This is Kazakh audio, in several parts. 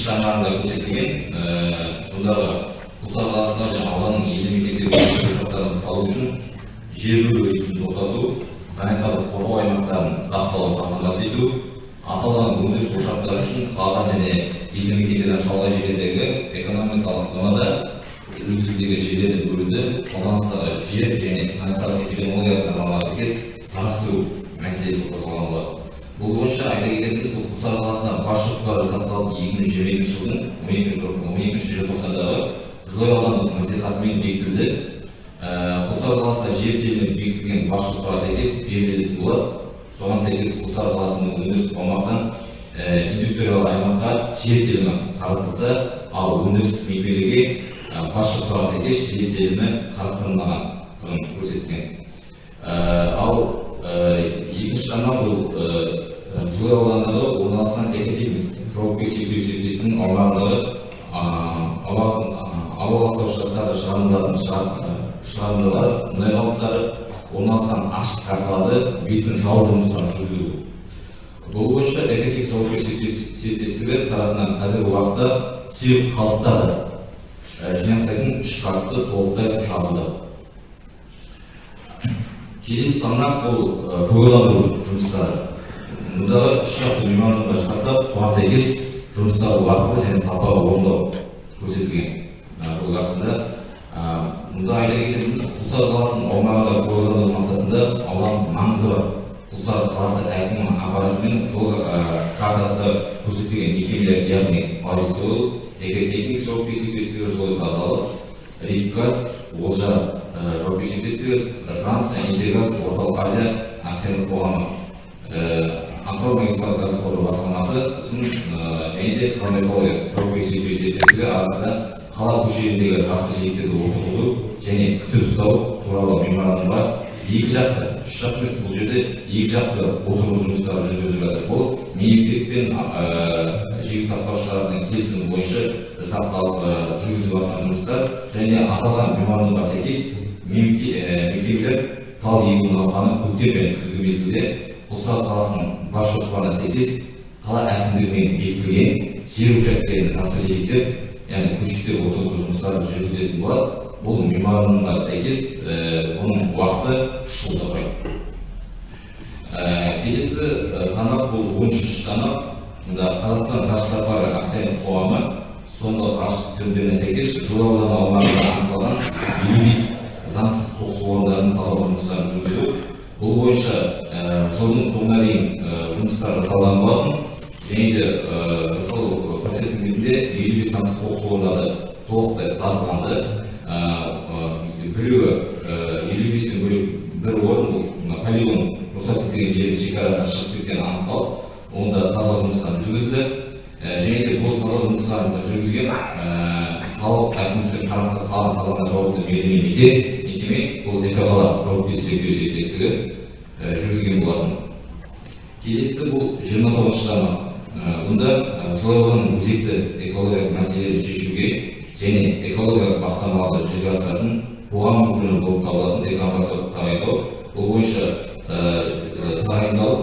шараларында көрсетілген мұндағы құлсары қаласында жаңағы ауданның елді мекендерге ошақтарын салу үшін жер бөлу тоқтату санитарлық қорғау аймақтарын сақтауын қамтамасыз ету аталған өндіріс ошақтары үшін қалған және елді мекендерден шалғай жерлердегі экономикалық зонада үлгісіндегі жерлерді бөлуді қолданыстағы жер және санитарлық эпидемиологиялық заңнамаға сәйкес қарастыру мәселесі қозғалған болатын. Бұл бойынша айта кететініміз бұл құлсары қаласына бас жоспары жасақталып екі мың жиырма екінші жылдың он екінші он екінші желтоқсандағы жылой аудандық мәслихатымен бекітілді. Құлсары қаласында жер телімі бекітілген бас жоспарға сәйкес берілетін болады. Соған сәйкес құлсары қаласының өндірістік аумақтан индустриялық аймаққа жер телімі қарастырылса ал өндірістік мекемелерге бас жоспарға сәйкес жер телімі қарастырылмағандығын көрсетілген ал екінші жағынан бұл жылы ауданында орналасқан экотехникс жауапкершілігі серіктестігінің аумағындағы ауа ластаушылықтарды шығарындылардың шығарындылар мұнай қалдықтары орналасқан ашық карталарды бетпен жау жұмыстарын жүргізу. Бұл бойынша жауапкершілігі серіктестігі тарапынан қазіргі уақытта сұйық қалдықтарды жинақтайтын үш картасы толықтай жабылды. Келесі тармақ бұл көгалдандыру жұмыстары. Мұндағы үш жақты меморандумдар жасақтап соған сәйкес жұмыстарды уақытылы және сапалы орындау көрсетілген. Жол барысында мұнда айта кететініміз құлсары қаласының аумағында көгалдандыру мақсатында ауданның маңызы бар. Құлсары қаласы әкімінің аппаратымен жол картасында көрсетілген. Мекемелер яғни маристол экотехникс жауапкершілігі жолы тазалық ридгаз олжа жауапкершілігі транс интеграз орталық азия акционерлік қоғамы. Атырау магистралды газ құбыры басқармасы және де промекология жауапкершілігі серіктестігі арасында қала көшелеріндегі жасыл желектерді отырғызу және күтіп ұстау туралы меморандумға екі жақты үш жақты емес бұл жерде екі жақты отырғызу жұмыстары жүргізіліп жатыр. Бұл мемлекет пен жергілікті атқарушылардың келісімі бойынша жасақталып жүргізіліп жатқан жұмыстар және аталған меморандумға сәйкес мекемелер тал егу науқаны көктем және күзгі мезгілде құлсары қаласының бас жоспарына сәйкес қала әкімдігімен бекітілген жер учаскелеріне тасқын желектер яғни көшеттер отырғызу жұмыстарын жүргізетін болады. Бұл меморандумға сәйкес оның уақыты үш жылды құрайды келесі тармақ бұл он үшінші тармақ мұнда қазақстан ғарыш сапары акционерлік қоғамы соңғы ғарыш түсіндірмеіне сәйкес жыл ауданы аумағында анықталған елу бес заңсыз қоқыс орындарын тазалау жұмыстарын жүргізу бұл бойынша жылдың соңына дейін жұмыстар жасалған болатын және де жасалу процесінің кезінде елу бес заңсыз қоқыс орындары толықтай тазаланды біреуі елу бестен бөлек бір орын бұл полигон рұқсат етілген жердің шекарасынан шығып кеткені анықталып онда тазалау жұмыстары жүргізілді. Және де бұл тазалау жұмыстарын жүргізген қалалық әкімдіктің қарасты қалған тазалығына жауапты мекеме мекеме бұл экоқала жауапкершілігі серіктестігі жүргізген болатын келесі бұл жиырма тоғызыншы тармақ бұнда ауданның өзекті экологиялық мәселелерін шешуге және экологиялық бастамаларды жүзеге асыратын қоғам өкілі болып табылатын экоамбассадор тағайындау бұл бойынша тағайындалып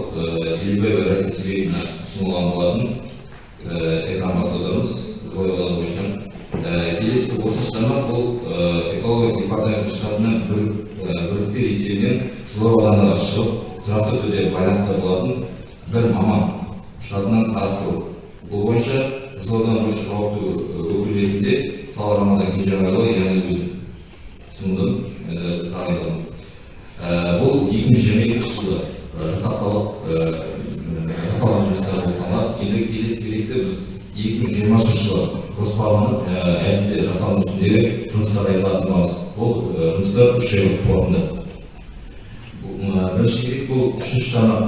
елубаева россия себебіне ұсынылған болатын экоамбассадорымыз ауданы бойынша келесі отызыншы тармақ бұл экологиялық департамент штатынан бөліктер есебінен жылой ауданына шығып тұрақты түрде байланыста болатын бір маман штатынан қарастыру бұл бойынша жылой ауданы бойынша жауапты өкіл ретінде сала рамазан кенжеғалиұлы яғни өзім ұсындым тағайындадым бұл екі мың жиырма екінші жылы жасақталып жасалған жұмыстар болып табылады енді келесі кезекте біз екі мың жиырмасыншы жылы жоспарланып әлі де жасалу үстіндегі жұмыстар айтылатын боламыз бұл жұмыстар үш айлық қорытынды бірінші кезек бұл үшінші тармақ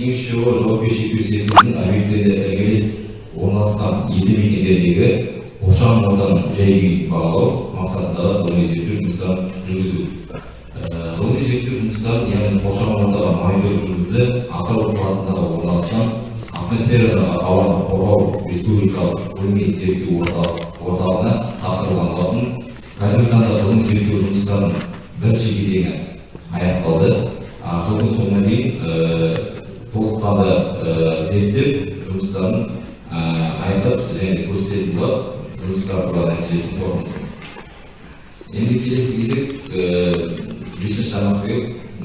жауапкершілігі серіктестігінің объектілерінде іргелес орналасқан елді мекендердегі қоршаған ортаның жай күйін бағалау мақсатындағы ғылыми зерттеу жұмыстарын жүргізу ғылыми зерттеу жұмыстарын яғни қоршаған ортаға мониторинг жүргізілді атырау қаласындағы орналасқан атмосферадағы ауаны қорғау республикалық ғылыми зерттеу орталығына тапсырылған болатын. Қазіргі таңда ғылыми зерттеу жұмыстарының бірінші кезеңі аяқталды. Жылдың соңына дейін толыққанды зерттеп жұмыстарын аяқтап және көрсететін болады жұмыстар туралы нәтижесін қорытындысын енді келесі кезек бесінші тармақ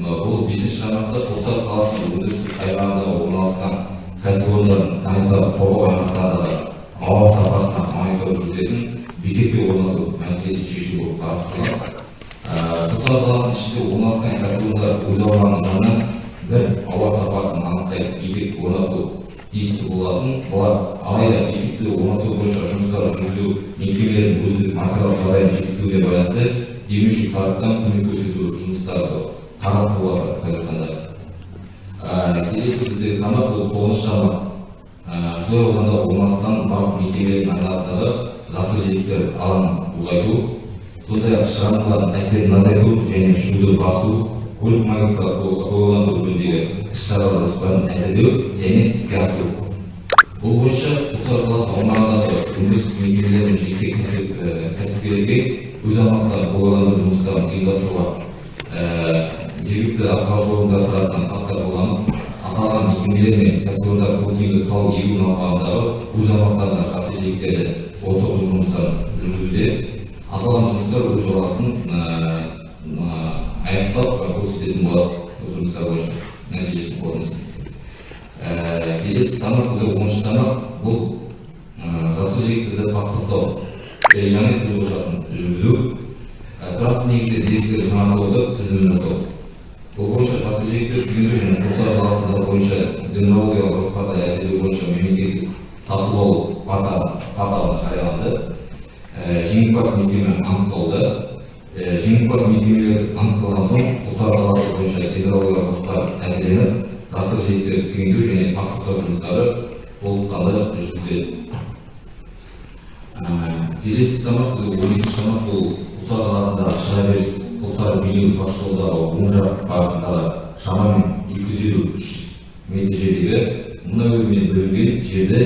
бұл бесінші тармақта қостанай қаласының өндірістік аймағында орналасқан кәсіпорындардың санитарлық қорғау аймақтардағы ауа сапасына мониторинг жүргізетін бекеттер орнату мәселесін шешу болып қарастырылған қостанай қаласының ішінде орналасқан кәсіпорындар өз аумағынан бір ауа сапасын анықтайтын бекет орнату тиісті болатын. Бұлар алайда бекетті орнату бойынша жұмыстар жүргізу мекемелерінің өздік материалдық жағдайын жетіспеуіне байланысты демеуші тараптан көмек көрсету жұмыстары қарастырылып жатыр қазіргі таңда. Келесі бізде бұл тоғызыншы тармақ жылой ауданда орналасқан барлық мекемелердің айналасындағы жасыл желектер алаңын ұлғайту сондай ақ шығарындылардың әсерін азайту және шуды басу көлік магистралын көгалдандыру жөніндегі іс шаралар жоспарын әзірлеу және іске асыру. Бұл бойынша қостанай қаласы аумағындағы өндірістік мекемелер мен жеке кәсіпкерлерге өз аумақтарын көгалдандыру жұмыстарын ұйымдастыруға жергілікті атқарушы органдар тарапынан хаттар жолданып аталған мекемелер мен кәсіпорындар көктемгі тау егу науқанындағы өз аумақтарына жасыл желектерді отырғызу жұмыстарын жүргізуде. Аталған жұмыстар өз жалғасын аяқтап көрсететін болады осы жұмыстар бойынша нәтижесін қорытындысын келесі тармақ бұл оныншы тармақ бұл жасыл желектерді паспорттау яғни төлқұжатын жүргізу. Тұрақты негізде деректер жаңартылуды тізімін жасау. Бұл бойынша желектер түйіндеу және қостанай қаласында бойынша дендрологиялық жоспарды әзірлеу бойынша мемлекеттік сатып алу порталы жарияланды. Жеңімпаз мекеме анықталды. Жеңімпаз мекемелер анықталған соң қостанай қаласы бойынша гидрологиялық жоспар әзірленіп жасыл желектерді түйіндеу және паспорттау жұмыстары толыққанды жүргізіледі келесі тармақ бұл он екінші құлсары қаласындағы шығаберіс құлсары бейнеу тасжолдағы оң жақ бағытындағы шамамен екі жүз елу үш мұнай өнімімен бөлінген жерді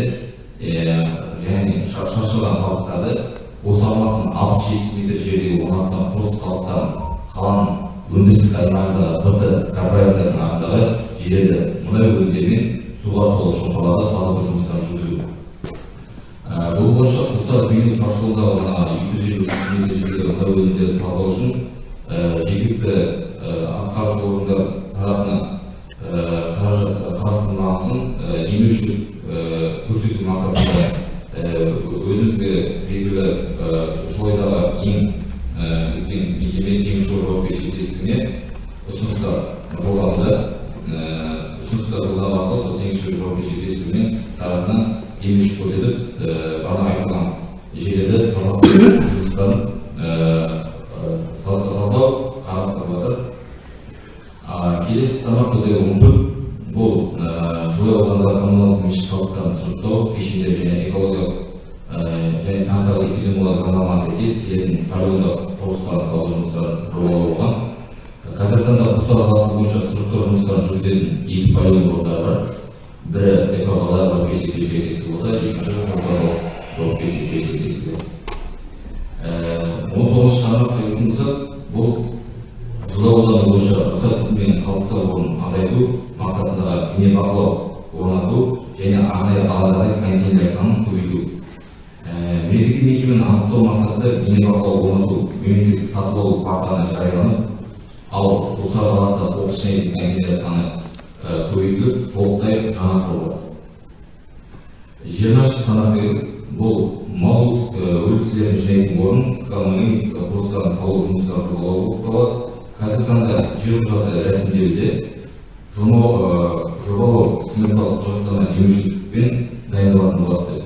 ал құлсары қаласында қоқыс жинайтын саны көбейтіліп толықтай жаңартылды жиырмасыншы санат бұл мал өліксілерін жинайтын орын скалманың құрылыстарын салу жұмыстарын жобалау болып табылады қазіргі таңда жер құжаты рәсімделуде жобалау сметалық құжаттама дайындалатын болады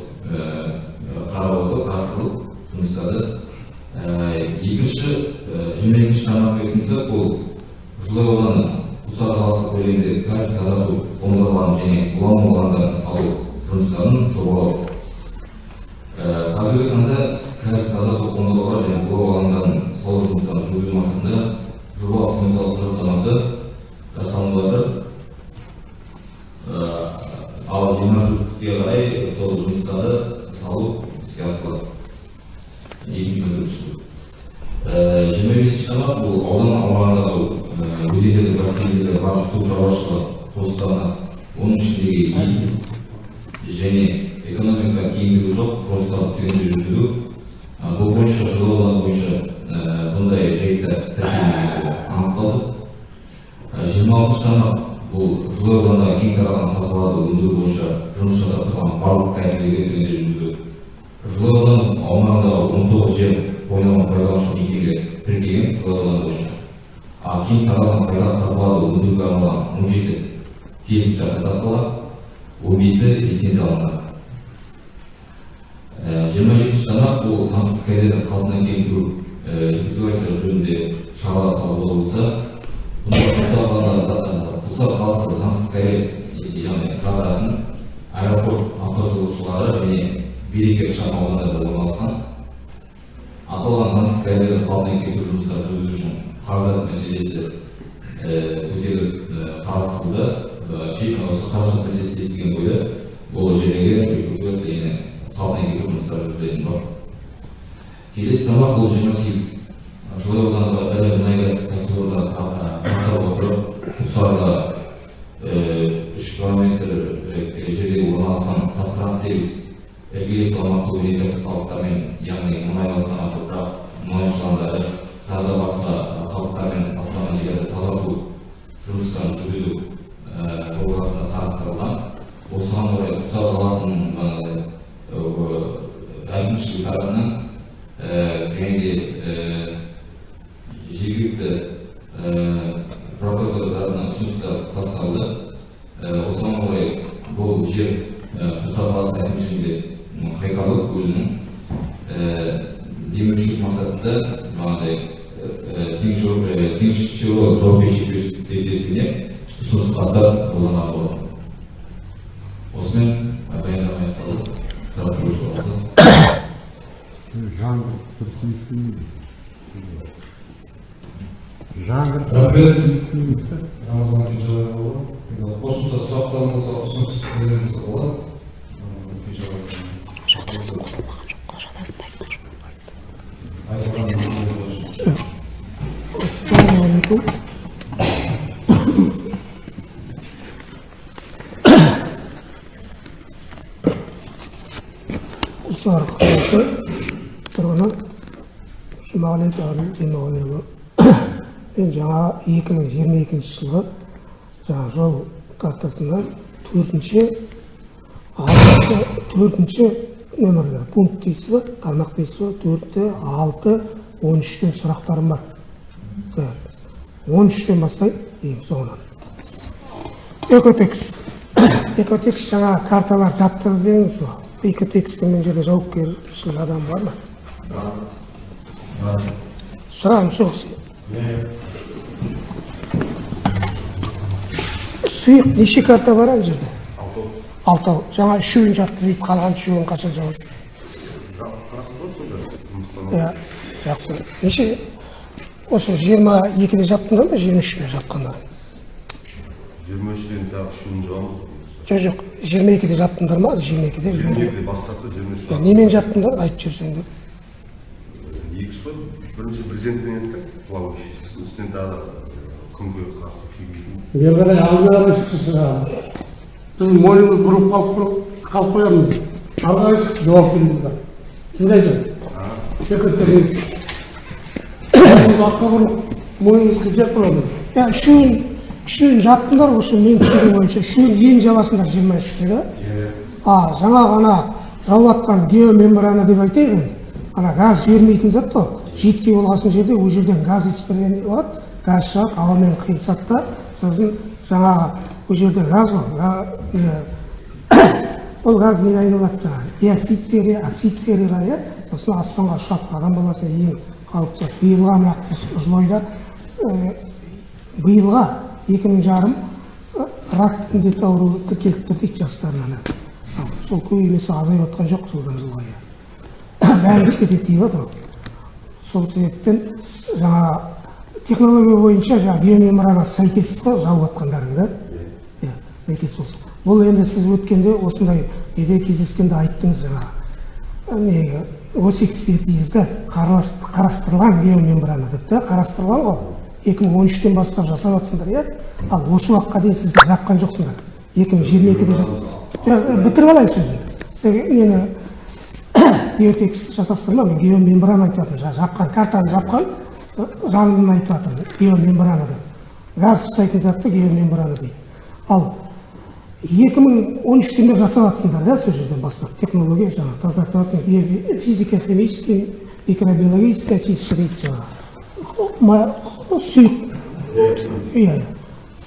екінші жиырма екінші тармаққа келетін болсақ бұл ауданы құлсары қаласы көлемінде газ тазарту қондырғыларын және улану алаңдарын салу жұмыстарын жобалау. Қазіргі таңда газ тазарту қондырғылар және улау алаңдарын салу жұмыстарын жүргізу мақсатында жобалық сметалық құжаттамасы жасалынып жатыр ал жиырма төртке қарай сол жұмыстарды салу іске асырылады екі мың төртінші жылы жиырма бесінші тармақ бұл аудан аумағындағы өзендердің бассейндерде бар су шаруашылығы құрылыстарына оның ішіндегі иесіз және экономика тиімдігі жоқ жоспар түйінді жүргізу бұл бойынша жылы бойынша бұндай жайттар анықталды жиырма алтыншы тармақ бұл жылы аудандағы кең таралған қазбаларды өндіру бойынша жұмыс жасап тұрған барлық кәсіпкерлерге жылы аудан аумағындағы он тоғыз жер қойнауын пайдаланушы жылы аудан бойынша. Ал кең таралған пайдалы қазбаларды өндіруге арналған он жеті келісімшарт жасақталған он бесі лицензияланған жиырма жетінші тармақ бұл заңсыз кәдені қалпына келтіру ликвидация жөнінде шаралар қабылдау болса құлсары қаласы заңсыз кәрі яғни аэропорт автожолаушылары және береке шағын аудандарда орналасқан аталған заңсыз кәрілерді қалпына келтіру жұмыстарын жүргізу үшін қаражат мәселесі көтеріліп қарастырылды. Шешім осы қаражат мәселесі естіген бойда бұл жердегі қалпына келтіру жұмыстары жүргізілетін бар. Келесі тармақ бұл жиырма сегіз жылы аудандағы ірі мұнай газ кәсіпорындарын қайтарып отырып құлсарыда үш километр э, жерде орналасқан саттрансервис іргелес аумақты өнеркәсіп қалдықтармен яғни мұнай бастаған топырақ мұнай шыландары тағы да басқа қалдықтармен бастаған жерлерді тазарту жұмыстарын жүргізу жобасында қарастырылған осыған орай құлсары қаласының әкімшілік тарапынан және де жергілікті прокуратура тарапынан ұсыныстар тасталды осыған орай бұл жер құлсары қаласы әкімшілігінде қайтарылып өзінің демеушілік мақсатында бағандай теңізшевройл жауапкершілігі серіктестігіне ұсыныс хаттар жолданған болатын осымен баяндама аяқталды сұрақ қоюшы болса жаңғырып тұрсын жаңғырып Рахмет. тұрсын Рамазан Кенжебайұлы. Енді қосымша сұрақтар болса, ұсыныс пікірлер болса болады. Рамазан Кенжебайұлы. Айтылған нәрселер бойынша. ассалаумағалейкум қаласы тұрғыны жұмағалиев әбіл демағалиұлы мен жаңа 2022 жылғы жаңа жол картасына. Төртінші. Төртінші. Нөмірлі пункт дейсіз ба тармақ дейсіз ба төрті алты он үштен сұрақтарым бар. Он үштен бастайын ең соңынан. Экотекс экотекс жаңа карталар жаптырды дедіңіз ғой экотекстің мына жерде жауапкершілік адамы бар ма сұрағым сол сұйық неше карта бар ана жерде алтау жаңа үшеуін жапты дейді қалған үшеуін қашан жабасыз иә жақсы неше осы жиырма екіде жаптыңдар ма жиырма үште жапқанда жиырма үштен тағы үшеуін жабамыз жоқ жоқ жиырма екіде жаптыңдар ма жиырма екіде жиырма екіде бастапты жиырма үш немен жаптыңдар айтып жіберсең деп екі қой бірінші президентпен еттік плавающий үстінен тағы күнге қарсы бері қарай алдына қарай шығамыз біз мойнымыз бұрып қалып тұрып қалып қоямыз ары қарай шық жауап береміз бар сіз айтыңыз бұрып мойнымыз қылжақ болады иә үшеуін жаптыңдар осы менің түсінігім бойынша үшеуін ең жабасыңдар жиырма үште да а жаңа ғана жауып жатқан геомембрана деп айтайық енді ана газ жібермейтін зат қой жидкий болған жерде ол жерден газ испарение болады газ шығады ауамен қиылысады да сосын жаңағы ол жерде газ ғой ол газ неге айналады жаңағы диоксид серия оксид серияға иә сосын аспанға ұшады адам баласына ең қауіпті мына жылы айда ә, биылға екі мың жарым ә, рак індеті ауруы тіркеліп тұр дейді жастарынан сол көбеймесе азайып жатқан жоқ жылдан жылға бәрімізге де тиіп жатыр сол себептен жаңа технология бойынша жаңағы геомембрана сәйкес қой жауып жатқандарың да. Иә сәйкес болсын. Бұл енді сіз өткенде осындай неде кездескенде айттыңыз жаңағы не осы экспертизада қарас- қарастырылған геомембрана деп та қарастырылған ғой. Екі мың он үштен бастап жасап жатсыңдар иә? ал осы уақытқа дейін сіздер жапқан жоқсыңдар. екі мың жиырма екіде бітіріп алайын сөзімді нені геотекст шатастырма мен геомембрана айтып жатырмын жаңа жапқан картаны жапқан жанын айтып жатырмын геомембрана деп. Газ ұстайтын затты геомембрана дейді. Ал екі мың он үштен бері жасап жатсыңдар да сол жерден бастап? Технология жаңағы тазартып физика химический микробиологическая очистка дейді жаңағы сұйық иә.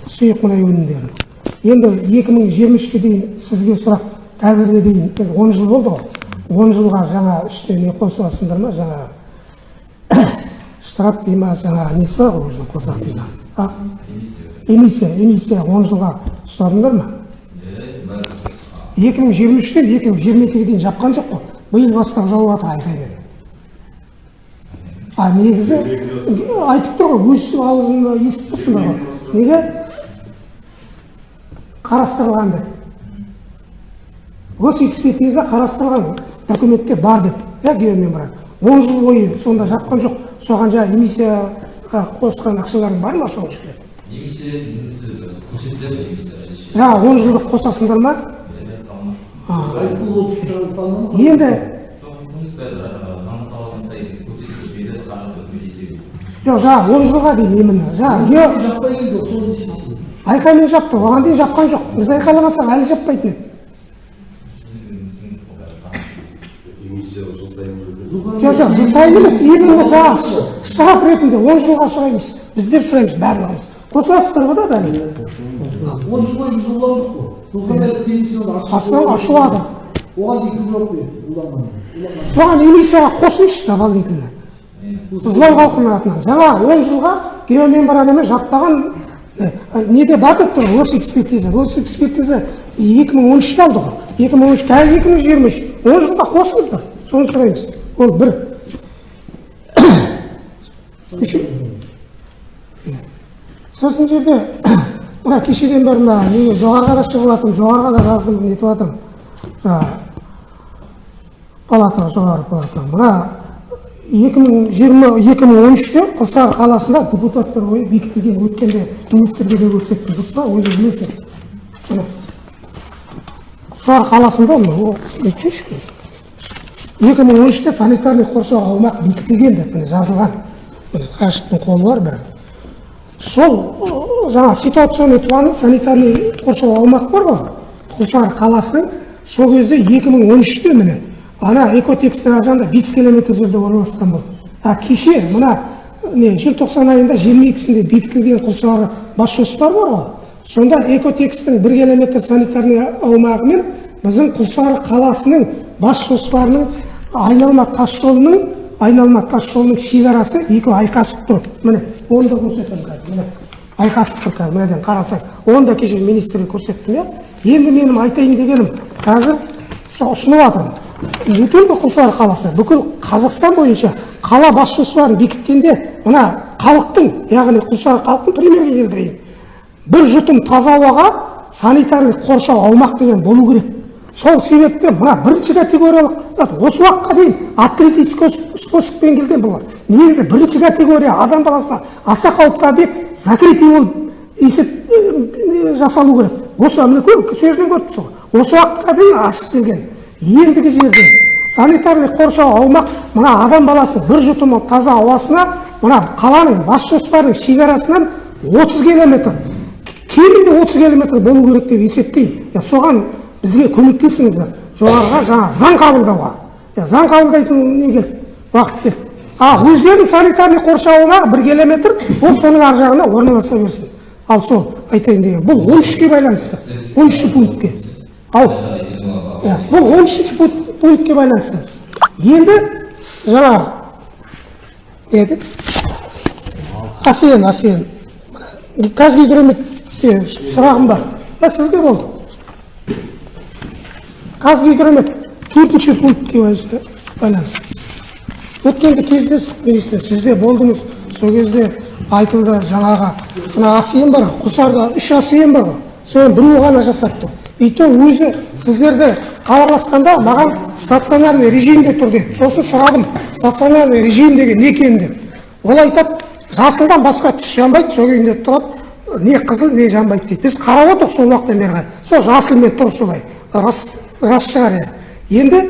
Сұйық мұнай өнімдері енді екі мың жиырма үшке дейін сізге сұрақ. Қазірге дейін он жыл болды ғой. Он жылға жаңа үстіне не қосып жатсыңдар ма? Жаңағы штраф дей ма? Жаңағы несі бар ғой өзінің қосатын а? Эмиссия. Эмиссия. Он жылға ұстадыңдар ма? Екі мың жиырма үштен екі мың жиырма екіге дейін жапқан жоқ қой. Биыл бастап жауып жатыр айқаймен а негізі айтып тұр ғой өз аузында естіп тұрсыңдар ғой неге? Қарастырылған деп. Госэкспертиза қарастырылған документте бар деп иә геомембрана он жыл бойы сонда жапқан жоқ. Соған жаңағы эмиссияға қосқан ақшаларың бар ма соның ішінде немесе көрсетіледі жаңағы он жылдық қосасыңдар ма? Енді жоқ жаңағы он жылға дейін именно жаңағы айқаймен жапты оған дейін жапқан жоқ біз айқайламасақ әлі жаппайтын еді жоқ жоқ жыл сайын емес именно жаңағы штраф ретінде он жылға сұраймыз біздер сұраймыз барлығымыз қосыласыздар ғой да бәріңіз он жыл бойы біз уландық қой астынан оған дейін кім жауап береді соған эмиссияға қосыңызшы дополнительно қызылау халқының атынан. Жаңа он жылға геомембранамен жаппаған э, неде бар деп тұр госэкспертиза госэкспертиза екі мың он үште алды ғой. екі мың он үш қазір екі мың жиырма үш. он жылға қосыңыздар. Соны сұраймыз. Ол бір. Сосын жерде мына кешеден бері мына неге жоғарыға да шығып жатырмын жоғарыға да жаздым нетіп жатырмын. Жаңағы палата жоғары палата мына екі мың жиырма екі мың он үште қаласында депутаттар ойы бекітілген өткенде министрге де көрсеттім дұрыс па білесің міне. Құлсары қаласында екі мың он үште санитарный қоршау аумақ бекітілген деп міне жазылған. Міне рашидтің қолы бар бәрі сол жаңа ситуационный планы санитарный қоршау аумақ бар ғой. Құлсары қаласының сол кезде 2013-те міне ана экотекстің ар жағында бес километр жерде орналасқан болды а кеше мына не желтоқсан айында жиырма екісінде бекітілген құлсары бас жоспар бар ғой сонда экотекстің бір километр санитарный аумағы мен біздің құлсары қаласының бас жоспарының айналма тас жолының айналма тас жолының шекарасы екеуі айқасып тұр міне оны да көрсетемін қазір міне айқасып тұр қазір мынаден қарасаң оны да кеше министрге көрсеттім иә енді менің айтайын дегенім қазір ұсынып жатырмын только құлсары қаласы бүкіл қазақстан бойынша қала бас жоспарын бекіткенде мына халықтың яғни құлсары халықтың примерге келтірейін. Бір жұтым таза ауаға санитарный қоршау аумақ деген болу керек. Сол себептен мына бірінші категориялық осы уақытқа дейін открытый спос- способпен келген бұлар негізі бірінші категория адам баласына аса қауіпті объект закрытый болып есеп э, жасалу керек. Осы сөзінен көріп тұрсыз ғой. Осы уақытқа дейін ашық келген. Ендігі жерде санитарный қоршау аумақ мына адам баласының бір жұтымы таза ауасына мына қаланың бас жоспарының шекарасынан 30 километр кемінде 30 километр болу керек деп есептеймін. Соған бізге көмектесіңіздер. Жоғарыға жаңа заң қабылдауға. Заң қабылдайтын не келді уақыт келді а өздерінің санитарный қоршауына бір километр ол соның ар жағына орналаса берсін. Ал сол айтайын деген бұл он үшке байланысты. он үшінші пунктке. Ал бұл он үшінші пункт- пунктке байланысты енді жаңағы не еді асен асен қазгидрометке сұрағым бар иә сізге болды қазгидромет төртінші пунктке байланысты- өткенде кездестік министр сізде болдыңыз сол кезде айтылды жаңағы мына асен бар ғой, үш асен бар ғой соны біреу ғана жасап то өзі сіздерді хабарласқанда маған стационарный режимде тұр деді сосын сұрадым стационарный режим деген не екен деп. Ол айтады жасылдан басқа түс жанбайды сол күйінде тұрады не қызыл не жанбайды дейді біз қарап отырмық сол уақыттан бері қарай сол жасылмен тұр солай. Рас рас шығар иә. Енді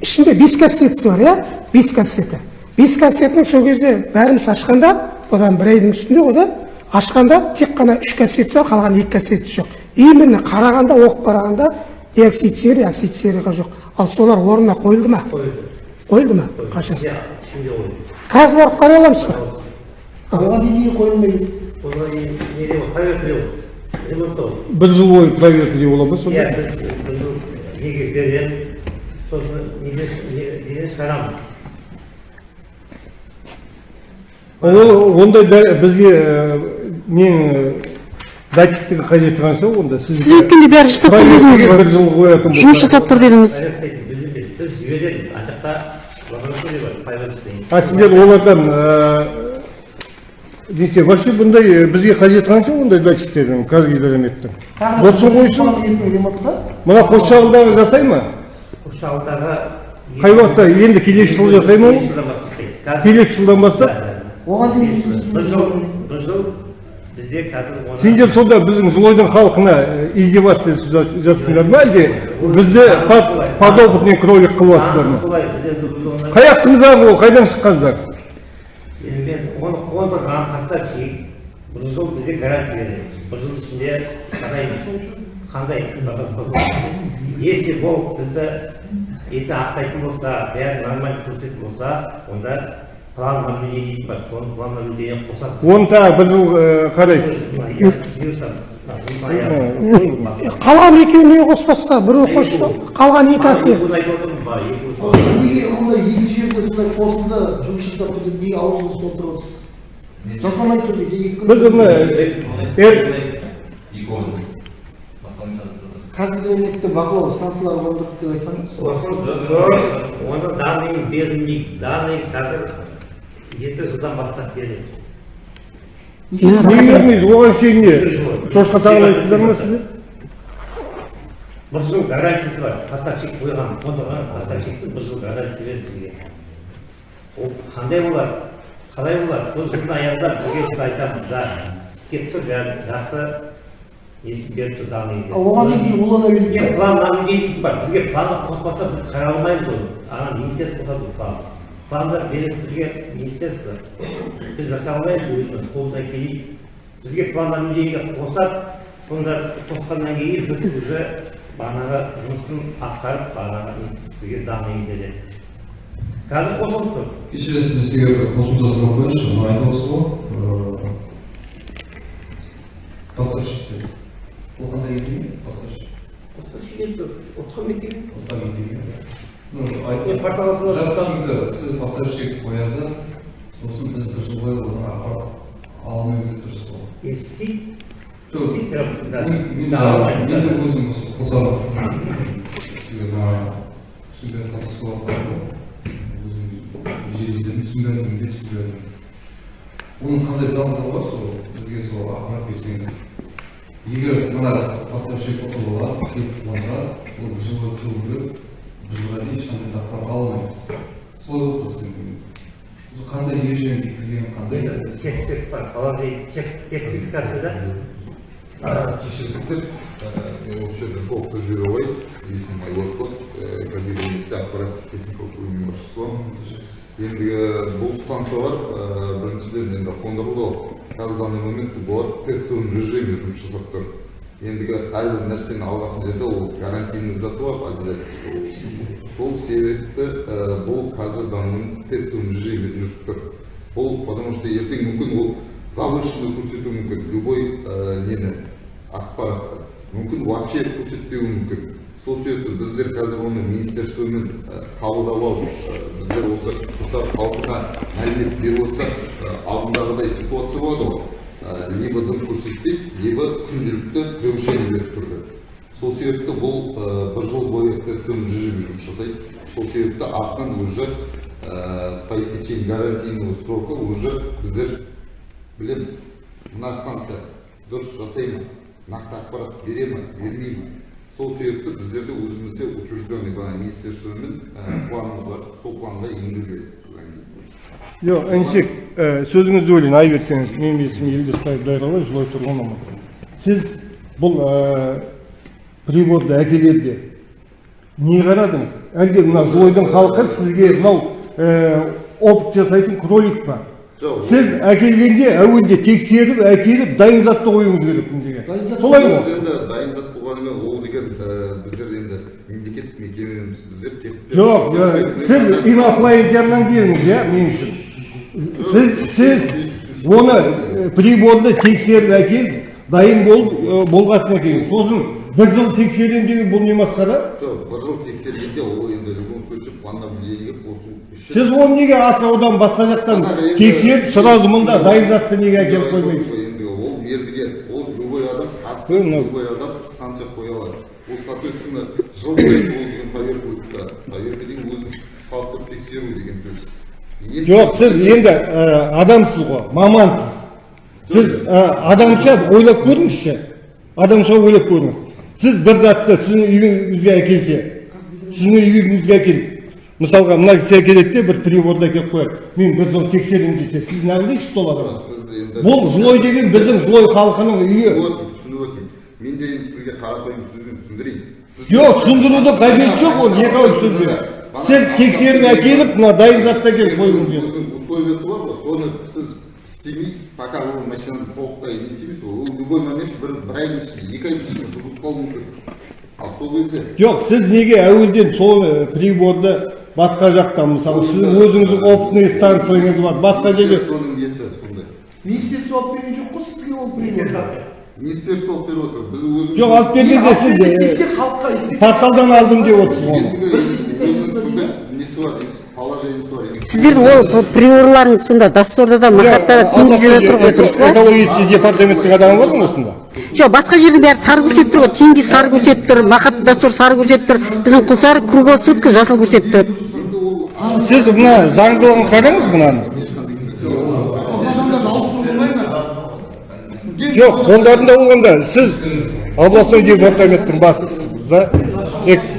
ішінде бес кассетасы бар иә бес кассеті. Бес кассетінің сол кезде бәріміз ашқанда одан бір айдың үстінде ғой да ашқанда тек қана үш кассетасы бар қалған екі кассетасы жоқ. Именно қарағанда оқып қарағанда диоксид серия оксид серияға жоқ. Ал солар орнына қойылды ма? Қойылды. Ма? Қашан? Қазір барып қарай аламыз ба? Оған дейін неге қойылмайды? Бір жыл бойы проверка деп бола ма иә сонда. Біз біз неге береміз? Сосын неден шығарамыз? Ол ондай бізге нең датчиктің қажеті қанша онда сіз өткенде бәрі жасап тұр дедіңіз ғой бір жыл қоятын жұмыс жасап тұр дедіңіз біз жібереміз ана жақта лаборатория бар проверка істейтін а сіздер олардан неше вообще бұндай бізге қажеті қанша ондай датчиктердің қазгидрометтің болсын қойсын мына қосшағылдағы жасай ма қоршауындағы қай уақытта енді келесі жылы жасай ма ол? келесі жылдан бастап? Оған дейін бір жыл бір жыл. Бізде қазір сендер сонда біздің жылойдың халқына издеваться жасайсыңдар ма әлде? Бізді под- подопытный кролик қылып жатсыздар ма? Қай ақтыңыздағы ол қайдан шыққандар? Енді оны қондырған поставщик бір жыл бізде гарантия береміз бір жыл ішінде қараймыз қандай если ол бізді еті ақтайтын болса бәрі нормально көрсететін болса онда бар план наблюдения қосады оны тағы бір жыл ә, қарайсыз қалған екеуін неге қоспасқа біреу қосса қалған екі әсер қосылды жұмыс жасап тұр деп неге аузыңызды толтырып отырсыз жасамай тұр дейді екі күн біз оны бақылау станциялары орындық деп оны данный берілмейді данный қазір екі жылдан бастап береміз неге бермейсіз оған шейін не шошқа тағалайсыздар ма сіздер бір жыл гарантиясы бар поставщик қойған қондырған поставщиктің бір жыл гарантиясы берді бізге ол қандай болады қалай болады сол жылдың аяғында бізге біз айтамыз да істеп тұр бәрі жақсы несін беріп тұр ал оған дейін не улана план наблюдение дейтін бар бізге планды қоспаса біз қарай алмаймыз оны ана министерство қосады ол план пландар береді бізге министерство біз жасай алмаймыз өзіміз қолымыздан келмейді бізге план наблюдениеге қосады сонда қосқаннан кейін біз уже бағанағы жұмысын атқарып бағанағы сізге данный береміз қазір қосылып тұр. Кешіресіз біз сізге қосымша сұрақ қояйыншы мына айтып отырсыз ғой поставщик. Деп ол қандай мекеме поставщик отқа мекеме Отқа мекеме жазсам- түсінікті сіз поставщик қояды сосын біз бір жыл бойы оны апарып алмаймыз деп тұрсыз ғой да. мен де өзім қосамын түсінбей қалса сол өзім ежелестерін түсінбедім де түсінбедім оның қандай заңдылығы бар сол бізге сол ақпарат берсеңіз егер мына поставщик ұтылыға келіп тұрғанда ол бір жылға тұру ақпарат ала алмаймыз солай болып тұрсын осы қандай ережемен бекітілген қандай енді текст бар положение текст текст спецификацияда кешіріңіздер мен осы жерде толық жібере алайын есімім айболат қазгидрометте ақпараттық техникалық бөлімінің басшысы ендігі бұл станциялар біріншіден енді қондырылды ғой қазір данный момент бұлар тестовый режиме жұмыс жасап тұр ендігі әрбір нәрсенің алғасын жерде ол гарантийный заты бар обязательство сол себепті ә, бұл қазір данный тестовый режиме жүріп тұр. Бұл потому что ертең мүмкін ол завышенный көрсетуі мүмкін любой ә, нені ақпаратты мүмкін вообще көрсетпеуі мүмкін. Сол себепті біздер қазір оны министерствомен ә, қабылдап алып біздер осы құстар халқына мәлімет беріп отырсақ алдындағыдай ситуация болады ғой. Либо көрсетпейді либо күнделікті превышение беріп тұрды сол себепті бұл бір жыл бойы тестовый режиме жұмыс жасайды сол себепті артынан уже по истечении гарантийного срока уже біздер білеміз мына станция дұрыс жасай ма нақты ақпарат бере ма бермей ма сол себепті біздерде өзімізде учрежденный бағана министерствомен планымыз бар сол планға енгізіледі жоқ інішек сөзіңізді бөлейін айып еттіңіз менің есімім елдесбаев дайрабай жылой тұрғынымын сіз бұл приборды әкелерде не қарадыңыз әлде мына жылойдың халқы сізге мынау опыт жасайтын кролик па Жоқ, сіз әкелгенде әуелде тексеріп әкеліп дайын затты қоюыңыз керек мына жерге солай ғой енді дайын зат болғанымен ол деген ә, біздер енді мемлекеттік мекемеміз біздер тек жоқ сіз инопланетяннан келдіңіз иә мен үшін сіз сіз оны приборды тексеріп әкеліп дайын болып болғасын әкелген сосын бір жыл тексеремін деген бұл не масқара жоқ бір жыл тексергенде ол енді в любом случае плановление қосу сіз оны неге атыраудан басқа жақтан тексеріп сразу мында дайын затты неге әкеліп қоймайсыз енді ол мердігер ол любой адам қатысып любой адам станция қоя алады соответственно жыл сайын ол деген проверка өтті проверка деген өзін салыстырып тексеру деген сөз. Жоқ сіз енді ә, адамсыз ғой мамансыз. Сіз ә, адамша ойлап көріңізші. Адамша ойлап көріңіз. Сіз бір затты сіздің үйіңізге әкелсе сіздің үйіңізге әкеліп мысалға мына кісі әкеледі де бір приборды әкеліп қояды. Мен бір жыл тексеремін десе сіз не ойлайсыз сол енді бұл жылой деген біздің жылой халқының үйі. Мен де енді сізге қарапайым сөзбен түсіндірейін Сіз- жоқ түсіндірудің қажеті жоқ ол екі ауыз сөзбен сіз тексеріп әкеліп мына дайын затты әкеліп керек өзінің условиясы бар ғой соны сіз істемей пока ол машинаны толықтай не істемейсіз ғой ол любой момент бір бір айдың ішінде екі айдың ішінде бұзылып қалуы мүмкін ал сол кезде жоқ сіз неге әуелден сол приборды басқа жақтан мысалы сіздің өзіңіздің опытный станцияңыз бар басқа жерге соның несі сондай министерство алып берген жоқ қой сізге ол министерство алып беріп отыр. Біз өзіміз жоқ алып бергенде сіз халыққа порталдан алдым деп отырсыз оны. Несі бар положениесі бар сіздердің ол приорларыңыз сонда досторларда мақаттарда теңізде тұр ғой дұрыс па экологический департаменттің адамы бар ма осында? Жоқ. Басқа жерде бәрі сары көрсетіп тұр ғой. Теңге сары көрсетіп тұр мақат достор сары көрсетіп тұр. Біздің құлсары круглосутка жасыл көрсетіп тұрады сіз мына заңдылығын қараңыз мынаны адамдарды ауыстыру болмай ма жоқ қолдарында болғанда сіз областной департаменттің эк-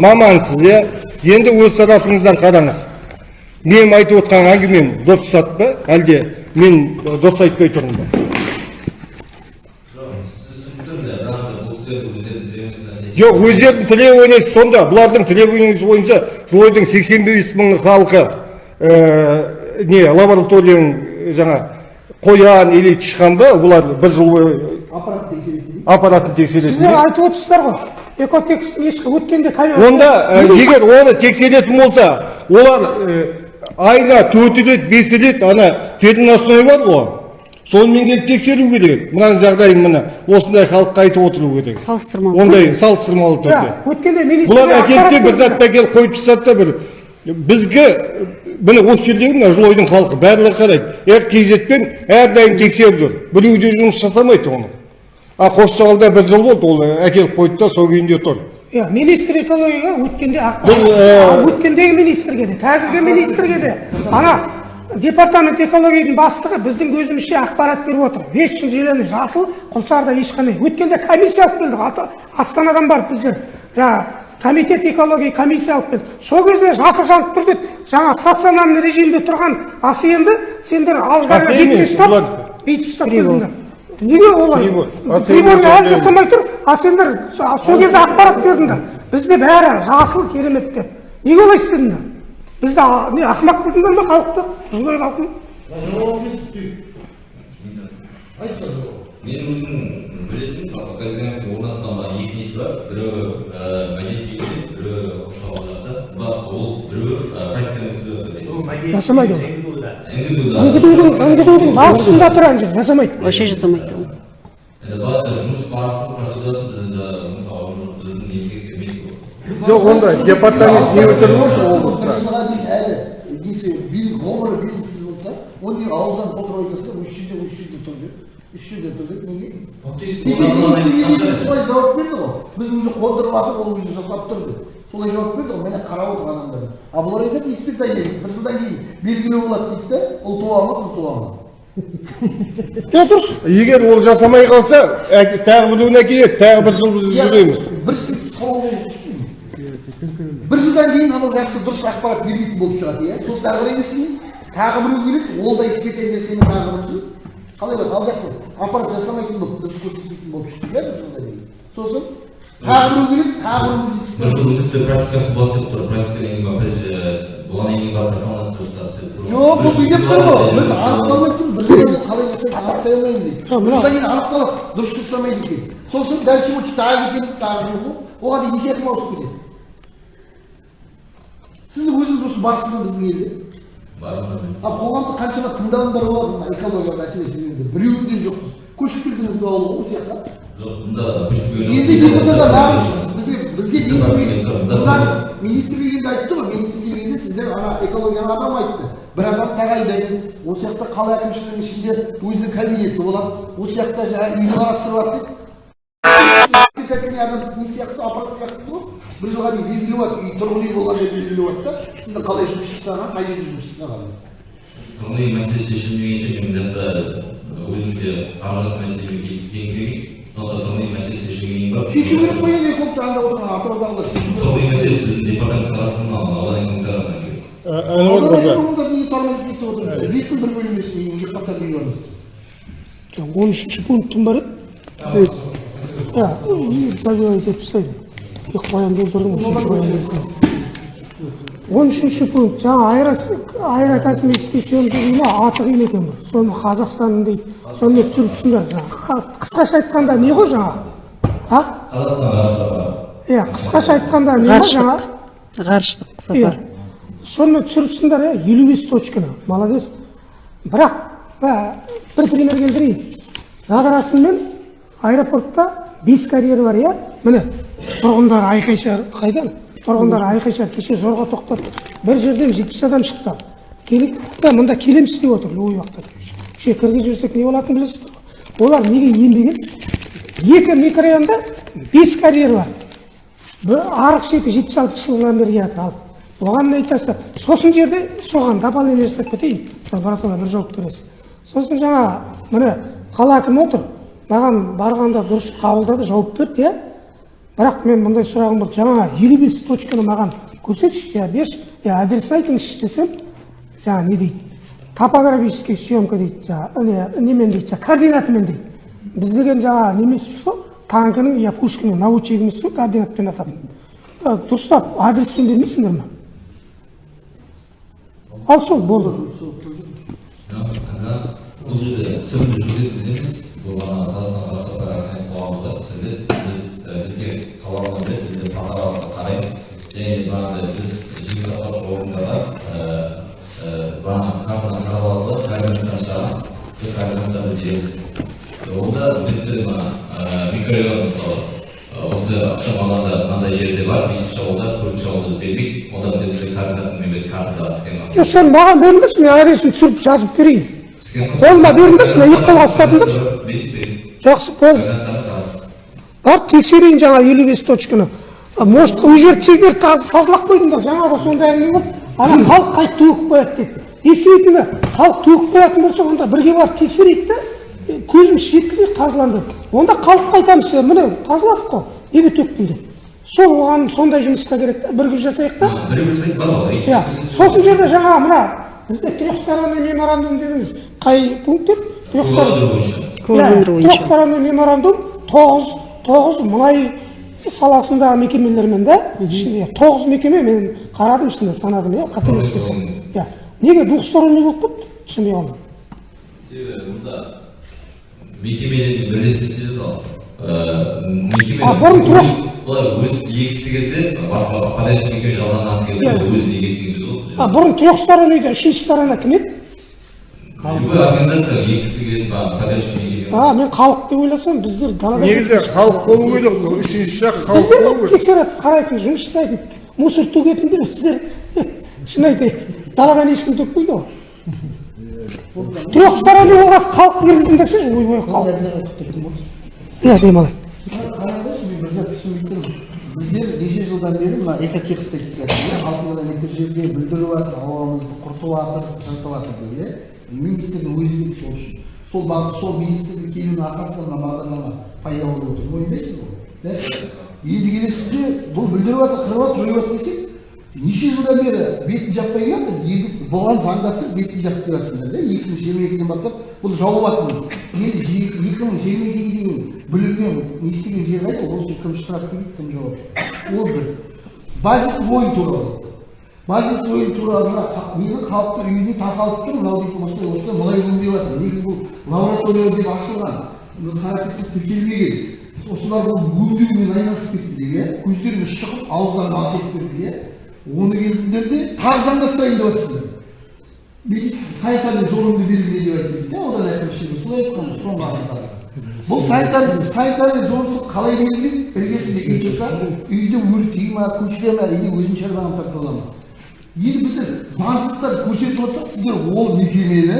мамансыз иә енді өз тарапыңыздан қараңыз менің айтып отқан әңгімем дұрыс па әлде мен дұрыс айтпай тұрмын ба жоқ өздерінің требованиясы сонда бұлардың требованиясы бойынша жылойдың сексен бес мың халқы не лабораторияның жаңа қоян или тышқан ба бұлар бір жыл бойы аппарат тексереді аппаратын тексеретін сіздер айтып отырсыздар ғой. Экотекстің ешкі өткенде онда егер оны тексеретін болса олар айына төрт рет бес рет ана переносной бар ғой. Сонымен келіп тексеру керек. Мынаның жағдайын міне осындай халыққа айтып отыру керек. Салыстырмалы. Ондай салыстырмалы түрде. Өткенде бұлар әкелді де бір затты әкеліп қойып тастады да бір. Бізге міне осы жердегі мына жылойдың халқы барлығы қарайды. Эр кейзетпен әрдайым тексеріп жүр. Біреу де жұмыс жасамайды оны. А қосшығалда бір жыл болды ол әкеліп қойды да сол күйінде тұр. Иә министр экологияға өткенде Бұл, ә, өткендегі министрге де қазіргі министрге де. Ана департамент экологияның бастығы біздің көзімізше ақпарат беріп отыр. Вечный зеленый жасыл құлсарда ешқандай. Өткенде комиссия алып келдік астанадан барып біздер. Жаңағы комитет экология комиссия алып келді. Сол кезде жасыл жанып тұр деді жаңа стационарный режимде тұрған асенді сендер алдарына емес, ұстап бүйтіп ұстап келдіңдер неге олай? Приборды әлі жасамай тұр а сендер со- сол кезде ақпарат бердіңдер бізде бәрі жасыл керемет деп неге олай істедіңдер? Бізді не ақымақ қылдыңдар ма халықты? Жылой халқын. Мен өзім бар біреуі мәдениет үйінде біреуі қоршауында бірақ ол біреуі практиканы жасамайды ол басында тұр ана жерде жасамайды вообще жасамайды ол жұмыс барысын процедурасын біз енді мысалы біздің немізге келмейді ғой жоқ онда департамент не өтіріп отыр облыста жылға дейін әлі несі билік ғұмыры белгісіз болса оны неге ауыздан толтырып айтасыздар үш жүзде үш жүзде тұр деп үш жүзде тұр деп неге солай жауап берді ғой біз уже қондырып жатыр ол уже жасап тұр деп солай жауап берді ғой міне қарап отыр адамдар а бұлар айтады испытание бір жылдан кейін белгілеу болады дейді да ұл туа ма қыз туа ма дұрыс егер ол жасамай қалса тағы біреуін әкеледі тағы бір жыл біз жүреміз бір жылдан кейін анау жақсы дұрыс ақпарат бермейтін болып шығады иә сосын ары қарай не істейміз тағы біреу келеді ол да испытание тағы бір жыл қалай болады ал жақсы аппарат жасамайтын болып дұрыс көрсетпейтін болып шықты иә бір жылдан кейін сосын тағы біреу келеді тағы біреу тіпті практикасы болады деп тұр. Практикадан кейін барып бұған дейін барып жасалынады дұрыстап деп тұр. Жоқ бұл бүйтіп тұр ғой. біз анықталмай тұр бір жылдан қалай жасайды анықтай алмаймын дейді. Жылдан кейін анықталады дұрыс жасамайды екен. Сосын дальше вот тағы кетеміз тағы жоқ оған дейін неше рет ауысып кетеді? Сіз өзіңіз осы барсыз ба біздің елде ал қоғамда қаншама тыңдалымдар болады мына экология мәселесі жөнінде біреуінде жоқсыз көшіп келдіңіз бе ауылға осы жаққа жоқ енді не болса да бізге министрлік енді айтты ғой министрлік енді сіздер ана экологияны адам айтты бір адам тағайындаймыз осы жақта қала әкімшілігінің ішінде өзінің кабинеті болады осы жақта жаңағы үйді қарастырып алады деп кәдімгі адам не сияқты аппарат сияқтысы ғой. Бір жылға дейін белгілеп алады үй тұрғын үй болған деп белгілеп алады да сіздің қалай жұмыс жасағаны қай жерде жұмыс жасағаны тұрғын үй мәселесі шешілмегенше мен мына жақта өзімде қаражат мәселемен келіспеген керек сондықтан тұрғын үй мәселесі шешілгеннен кейін барып шешу керек қой енді сондықтан анда отырған атыраудағылар шешу керек. Тұрғын үй мәселесі біздің департамент аудан әнуар мырза неге тормозит бестің бір бөлмесіне гектар үй бармыз он үшінші пунктім бар еді иә тастайды екі қоянды өлтірдім он үшінші пункт жаңа аэрокосмический съемка аты қиын екен бір соны қазақстанның дейді соны түсіріп түсіңдер жаңағы қысқаша айтқанда не ғой жаңағы а? Иә қысқаша айтқанда не ғой жаңа ғарыштық иә сапар соны түсіріпсіңдер иә елу бес точканы молодец бірақ бір пример келтірейін задрасын мен аэропортта бес карьер бар иә? Міне тұрғындар айқай шығар қайдан тұрғындар айқай шығар кеше жорға тоқтады бір жерден жетпіс адам шықты. Келіп мында келеміз істеп отыр любой уақытта кіргізіп жіберсек не болатынын білесіздер ғой олар неге енбеген екі микрорайонда бес карьер бар. Бір арық шеті жетпіс алты жылдан бері келатыр. Ал оған айтасыздар сосын жерде соған дополнение жасап кетейін. Лаборатория бір жауап бересіз. Сосын жаңа міне қала әкімі отыр. Маған барғанда дұрыс қабылдады жауап берді иә. Бірақ мен мындай сұрағым бар. Жаңа елу бес точканы маған көрсетші иә берші иә адресін айтыңызшы десем жаңа не дейді? Топографический съемка дейді жаңа не немен дейді жаңа координатымен дейді. Біз деген жаңа немеспіз ғой танкінің иә пушкиннің наводчигіміз ғой координатпен ататын. Ә, дұрыстап адреспен бермейсіңдер ма ал сол болды. Бұл жүргізетін біз бізге қараймыз. Және бағанағыдай біз жеке ауданда мынандай жерде бар бесінші ауылда төртінші ауылда бермейді онда міндетті маған беріңдерші мен адресін түсіріп жазып берейін. Қолыма беріңдерші мен екі қолға ұстатыңдаршы жақсы болды барып тексерейін жаңа елу бес точканы. Может ол жерді сендер таз- тазалап қойдыңдар жаңа да сондай әңгіме болды ана халық қай төгіп қояды деп. Действительно халық төгіп қоятын болса онда бірге барып тексерейік та е, көзіміз жеткізейік тазаланды. Онда халыққа айтамыз міне тазаладық қой неге төктің деп сол оған сондай жұмысқа керек та бірге жасайық та. Иә сосын жерде жаңа мына бізде трехсторонний меморандум дедіңіз қай пункт. Кругооборот бойынша. трехсторонний меморандум тоғыз тоғыз мұнай саласындағы мекемелермен да ішінде тоғыз мекеме мен қарадым ішінде санадым иә қателеспесем иә неге двухсторонний болып кетті түсінбей қалдым себебі мұнда мекемелермен мекеме А, бұрын тұрас- олар өз егісі келсе басқа подрядчик мекеме жалдамасы келсе Иә. өзі егетін сөз ғой а бұрын трехстороннийде үшінші сторона кім еді? А мен халық деп ойласам біздер далада негізі халық болу керек қой үшінші жақ халық болу біздер керек. тексеріп қарайтын жұмыс жасайтын мусор төгетіндер сіздер шын айтайын даладан ешкім төкпейді ғой. Трехсторонний болғасын халықты кіргізіңдерші ойбай халық. Иә демалайын қараңдаршы мен бір зат түсінбей тұрмын біздер неше жылдан бері мына экотекст деп иә алты километр жерде бүлдіріп жатыр ауамызды құртып жатыр жыртып жатыр деп иә? Министрдің өзі керек сол үшін. Сол сол министрдің келуінің арқасында мына бағдарлама пайда болып отыр. Мойындайсыз ғой иә енді келесіз де бұл бүлдіріп жатыр қырып жатыр жойып жатыр десек неше жылдан бері бетін жаппай келатыр енді бұған заңдастырып бетін жапып жатсыңдар да екі мың жиырма екіден бастап бұл жауып енді жи- екі мың жиырма екіге дейін бүлінген не істеген жері қайда ол үшін кім штраф төлейді кім жауапты ол бір базис ойын туралы базис ойын туралы мына нені халықтың үйіне тақалып тұр мынау дейтін осылай осылай мұнай өңдеп жатыр негізі бұл лаборатория деп ашылған санитарлық тіркелмеген осылар бұл өңдеумен айналысып кетті деп иә көздеріңіз шығып ауыздарына ат етіп берді иә оны келдіңдер де тағы заңдастырайын деп жатсыздар бүйтіп санитарный зонамды белгіле деп айтты да одан әкімшілігі солай айтқан ғой соңғы адамдарға бұл санитар санитарный зонасын қалай белгілейді іргесінде үй тұрса үйді өртей ма көшіре ма или өзінің шаруаға тартып ала ма енді біздер заңсыздықтар көрсетіп отырсақ сіздер ол мекемені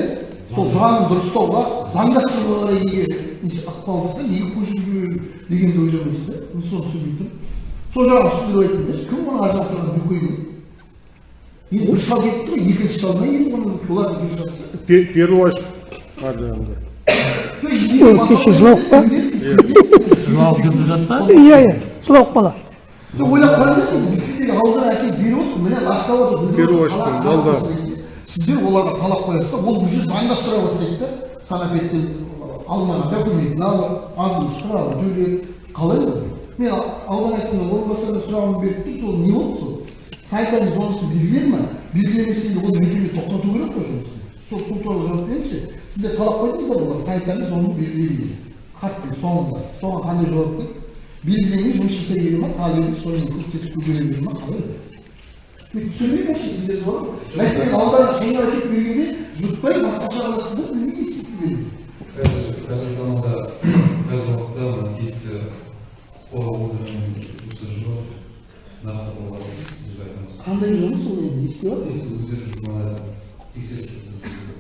сол заңын дұрыстауға заңдастыруға қарай неге неше ықпал етсе неге көшіріп жіберу дегенді ойламайсыз да мен соны түсінбей тұрмын сол жағын түсіндіріп айтыңдаршы кім оның ар бүкіл енді бір шал кетті ғой екінші шал ма енді оның олардың бір шал Пе- Первый ар жағында. кеше жылауық па жылауық жүріп жатпа иә иә жылауық бала ойлап қараңдаршы біз сіздерге ауыздан әкеліп беріп отырмық міне ластап отыр Перевозчиктің жалда. сіздер оларға талап қоясыз да ол уже заңдастыра бастайды да? Санапеттен алынған документін алып азын төлеп қалай ол мен аудан әкімінің орынбасарына сұрағымды беріп тұр сол не болды сол санитарный зонасын белгіледі ма белгілемесе ол мекеме тоқтату керек қой жұмысын сол сол туралы жауап беріңізші сіздер талап қойдыңыздар олар санитарный зонаны белгіле деп хаттың соңында соған қандай жауап берді белгілемей жұмыс жасай келе ма қалай соны көрсетіп бере бере ма қалай мен түсінбеймін вообще сіздер бар ғой мәселен аудан шеңгел әкеліп бергенде жұртпай басқаша қыласыздар істеп беремін қазір қазіргі таңда қазіргі уақытта мына тиісті нақты қандай жұмыс ол енді не істеп жатыр тиісті өздері жұмыс тексеріс жүргізіп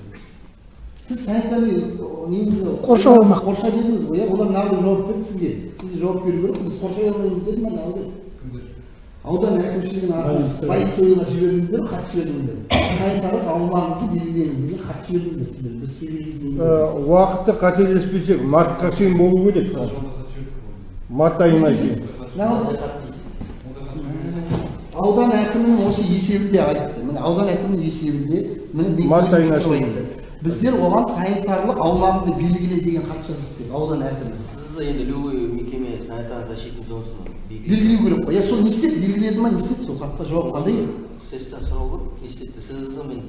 сіз санитарный неңізді Қоршау аумақ. қоршай дедіңіз ғой иә олар нақты жауап берді сізге сізге жауап беру керек біз қоршай алмаймыз деді ма әлде аудан әкімшілігінің атынан полиция ойына жібердіңіздер хат жібердіңіздер санитарлық аумағыңызды белгілеңіз деген хат жібердіңіздер сіздер біз сөйлейміз Уақытты қателеспесек мартқа шейін болу керек. Март айына шейін. аудан әкімінің осы есебінде айтты міне аудан әкімінің есебінде міне Март айына бекітіліп шейін. айтты. біздер оған санитарлық аумағыңды белгіле деген хат жаздық аудан әкімі сіз енді любой мекеме санитарно защитный зонасын белгілеу керек қой иә сол не істеді белгіледі ма не істеді сол хатқа жауап қандай сэстен сұрау керек не істеді? Сіз мен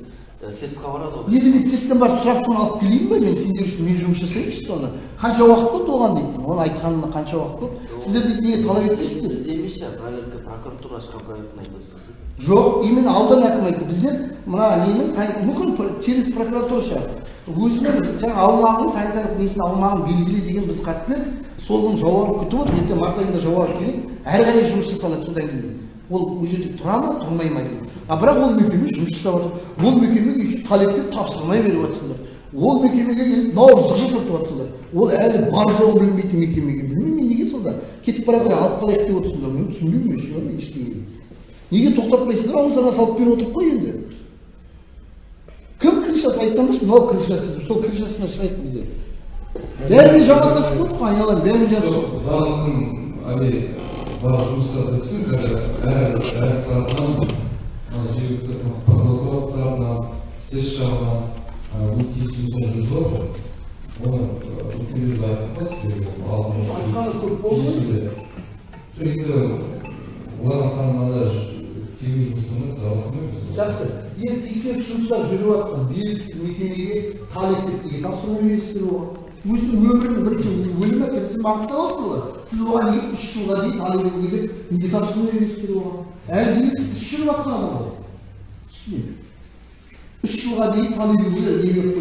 сэсқа барады ғой. Енді мен тесттен барып сұрап соны алып келейін ба мен сендер үшін мен жұмыс жасайыншы соны қанша уақыт болды оған дейді? Оны айтқанына қанша уақыт болды? Сіздер дейді неге талап етпейсіздер? бізде емес шығар проверка прокуратура шығар проверканы айтып отырсыз. Жоқ именно аудан әкімі айтты. Біздер мына нені сан- мүмкін через прокуратура шығар. Өзінің жаңағы аумағын санитарлық несін аумағын белгіле деген біз хат бердік соның жауабын күтіп отыр ертең март айында жауабы келеді әрі қарай жұмыс жасалады содан кейін. Ол ол жерде тұра ма тұрмай ма деген. А бірақ ол мекеме жұмыс жасап жатыр ол мекемеге талепке тапсырмай беріп жатсыңдар ол мекемеге келіп наурыздық жасатып жатсыңдар ол әлі бар жоғы білмейтін мекемеге білмеймін мен неге сонда кетіп бара жатыр алып қалайық деп отырсыңдар мен түсінбеймін мен ештеңені неге тоқтатпайсыздар ауыздарына салып беріп отырып қой енді кім крышасы айтсаңдаршы мынау крышасы сол крышасына шығайық біздер бәрімен жамандасып қойдық қой айналайын бәрімен жамандасып барлық әр әр оны өкілдерді айтып сіздерге айтқаны көп болды жоқ енді жалғастырмаймыз жақсы енді тексеріс жұмыстары жүріп жатқан белгісіз мекемеге талеп неге тапсырма бересіздер оған өзінің өмірін бірінші өлім әкелсін бағыттап алсыңдар сіз оған неге үш жылға дейін етуге деп неге тапсырма бересіздер оған әлі белгісіз іс жүріп жатқан адам ғой түсінемін үш жылға дейін етуге неге керек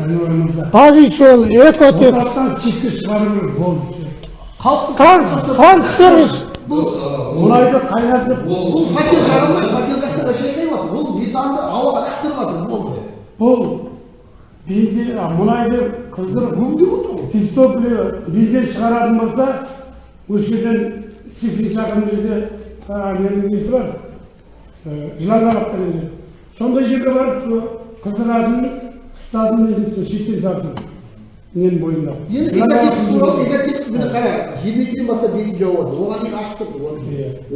және ойымызда базис ол экотек орталықтан шетке шығару керек болды халықтың трансферис мұнайды қайнатып бұл факел жарылмай факел жақса шайқай жатыр ол метанды ауаға лақтырып жатыр болды бұл бензин мұнайды қыздырып өңдеп отыр ғой физтопливо бензин шығаратын болса осы жерден сексен шақырым жерде несі бар жыланарапта неде сондай жерге барып қыздыратын қыстардың несін сол шеттен сатсын менің бойымда. Енді экотекс туралы экотекс міне қара жиырма екіден бастап бетін жауады. Оған дейін ашық тұр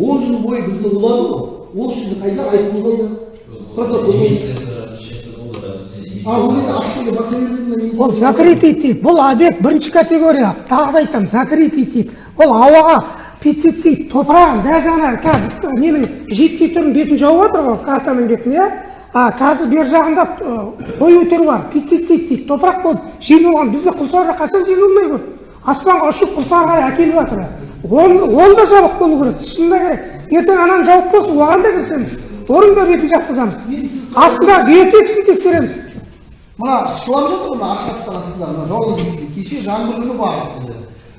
он жыл бойы бізді улады ғой. Ол үшін қайда айыппұл қойды протокол а ол закрытый тип. Бұл объект бірінші категория. Тағы да айтамын закрытый тип. Ол ауаға пестицид топырағын даже ана қазір ненің жидкий түрін бетін жауып жатыр ғой картаның бетін иә? А қазір бер жағында қою түрі бар пестицид дейді топырақ болып жел болған. Бізде құлсары қашан жел болмай көп аспанға ұшып құлсары қарай әкеліп жатыр он он да жабық болу керек шынында керек ертең ананы жауып болсын оған да кірісеміз оның да бетін жапқызамыз астында биотексін тексереміз мына шылап жатыр ғой мына ашық станцияда мына жауын кеше жаңбыр күні бардық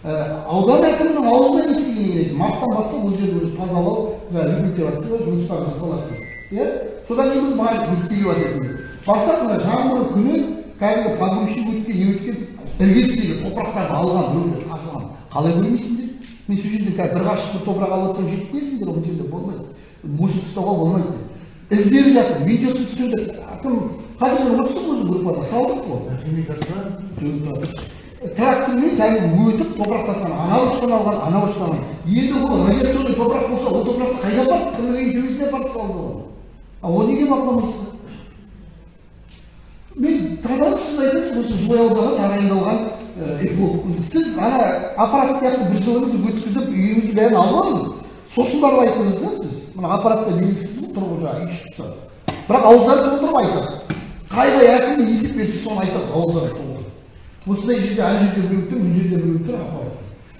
Ә, аудан әкімінің аузынан естіген еді марттан бастап бұл жерді уже тазалау жаңағы рекультивация жұмыстары жасалады. Иә содан кейін біз бардық не істеліп жатыр барсақ мына жаңбыр күні кәдімгі погрузчик өткен не өткен іргесіндегі топырақтарды алған өңдеп тасыған қалай көрмейсіңдер? Мен сол жерде қазір бір қашық бір топырақ алып жатсам жетіп келесіңдер ол жерде болмайды. Мусор тастауға болмайды. Деп іздеп жатыр видеосын түсірдік кім? Қадыржан отырсың өзі группада салдық қой. Трактормен кәдімгі өтіп топырақ тастаған анау ұштан алған анау ұштан алған. Енді ол радиационный топырақ болса ол топырақты қайда апарды кімнің үйінің төбесіне апарып салды ол? А оны неге бақыламайсыздар мен таңдадым сіз айтасыз осы жылой ауданы тағайындалған сіз ана аппарат сияқты бір жылыңызды өткізіп үйіңізді бәрін алып алыңыз. Сосын барып айтыңыз да сіз. Мына аппаратта белгісіз тұрып жаңағы үй тастады бірақ ауыздары толтырып айтады. Қай қай әкімге есеп берсе соны айтады ауыздары толтырып. Осындай жерде ана жерде біреу тұр мына жерде біреу тұр аппарат.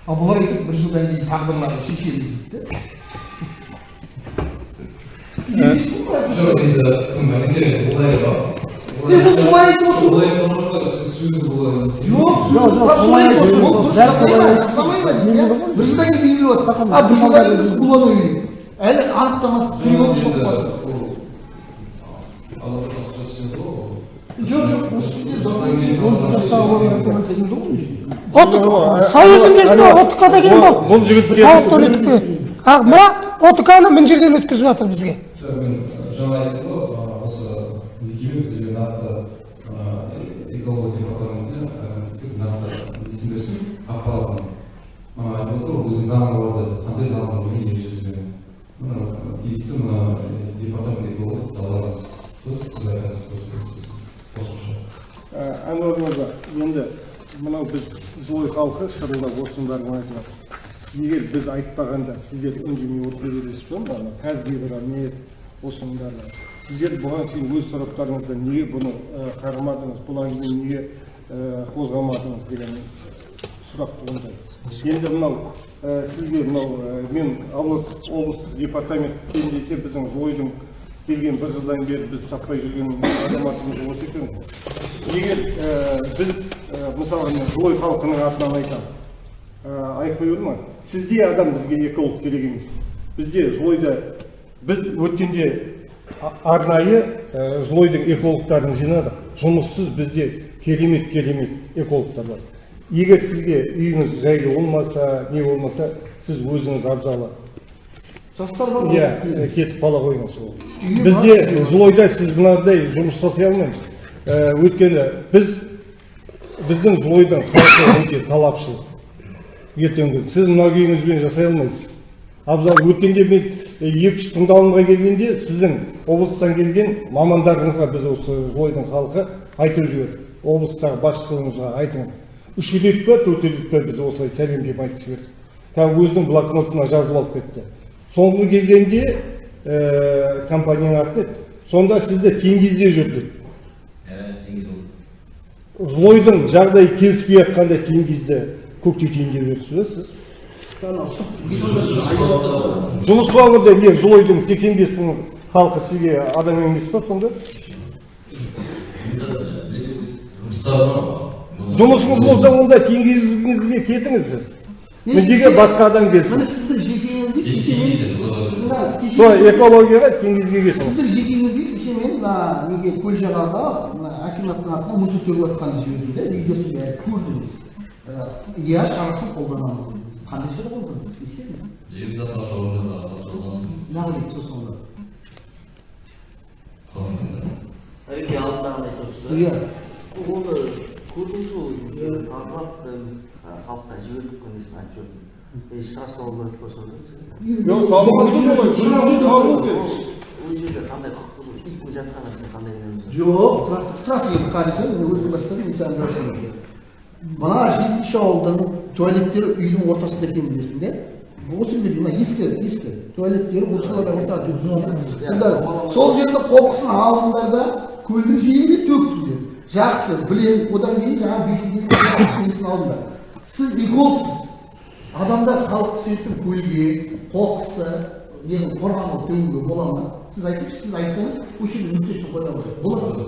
Ал бұлар айтады бір жылдан кейін тағдырларын шешеміз дейді да жоқ енді кім олай бар. Емес жоқ жоқ жылдан кейін а бір жылдан кейін біз керек әлі анықтамасы прием соқпасын жоқ жоқ осы да келген бол бұл жігіттер- халықтан өтіп келеді а мына отықаны мына жерден өткізіп жатыр бізге жаңа айттым ғой ы, осы мекеме бізге нақты ы, экология департаментіне ы, нақты несін берсін ақпаратын мына айтып деп қандай заң бар не ережесі мына тиісті мына департамент экология саламыз сөз қосымша әнуар мырза енді мынау біз жылой халқы шырылдап бәрін айтып жатыр егер біз айтпағанда сіздер үндемей отыра бересіз ба мына қазгидромет бәрі сіздер бұған шейін өз тараптарыңызда неге бұны ә, қарамадыңыз бұл әңгімені неге ә, қозғамадыңыз деген сұрақ туындайды. Енді мынау сізге мынау мен алматы облыстық департамент десе біздің жойдың келген бір жылдан бері біз таппай жүрген азаматымыз осы екен. Егер біз мысалы мына жылой халқының атынан айтамын. Айтпай ма сізде адам бізге эколог керек емес. Бізде жылойда біз өткенде арнайы жылойдың экологтарын жинадық. Жұмыссыз бізде керемет керемет экологтар бар. Егер сізге үйіңіз жайлы болмаса не болмаса сіз өзіңіз абзалы. Жастар бар иә ғой. кетіп қала қойыңыз ол. Бізде жылойда сіз мынандай жұмыс жасай алмаймыз. Өйткені біз біздің жылойдың халқы өте талапшыл. Ертеңгі күні. сіз мына күйіңізбен жасай алмайсыз абзал өткенде мен екі үш тыңдалымға келгенде сіздің облыстан келген мамандарыңызға біз осы жылойдың халқы айтып жібердік. Облыстағы басшылығыңызға айтыңыз. Үш рет па төрт рет па біз осылай сәлемдеп айтып жібердік кәдімгі өзінің блокнотына жазып алып кетті. Соңғы келгенде ә, компанияның аты еді сонда сізді теңгизде жүр деді жылойдың жағдайы келіспей жатқанда теңгизді көкте теңге бересіз ба сіз? Жұмыс бабында не жылойдың сексен бес мың халқы сізге адам емес па сонда? Жұмысыңыз болса онда теңгизіңізге кетіңіз сіз. Неге басқа адам келсін. міне сіздің жекеңізге сол экологияға теңгизге кетіңіз. сіздің жекеңізге кеше мен мына неге көлжағалда мына акиматтың атынан мусор төгіп жатқанын жібердім да видеосын бәрін көрдіңіз. Ә, иә шарасын қолданамыз дедіңіз. қандай шара қолдандыңыз Жерді сосын әрине алдындағыны айтып тұрсыз иә. Оны көрдіңіз ғой тазалап халыққа жібердік қой несін отчетін шыға салу керек па сонда ол жерде қандай құқық бар иттің жатқан жерде қандай жоқ өзің бастадың мен саған айтайын. мына жетінші ауылдың туалеттері үйдің ортасында екенін білесің де. Осы жерде мына ескі ескі туалеттері осы жерде ортада онда сол жерде қоқысын алдыңдар да көлдің жиегіне төктіңдер жақсы білемін. Одан кейін жаңағы несін алдыңдар сіз экологсыз адамдар халық түсетін көлге қоқысты нені қорғанға төгуге бола ма? Сіз айтыңызшы сіз айтсаңыз осы жерде нүктесін қоя алады болады ма?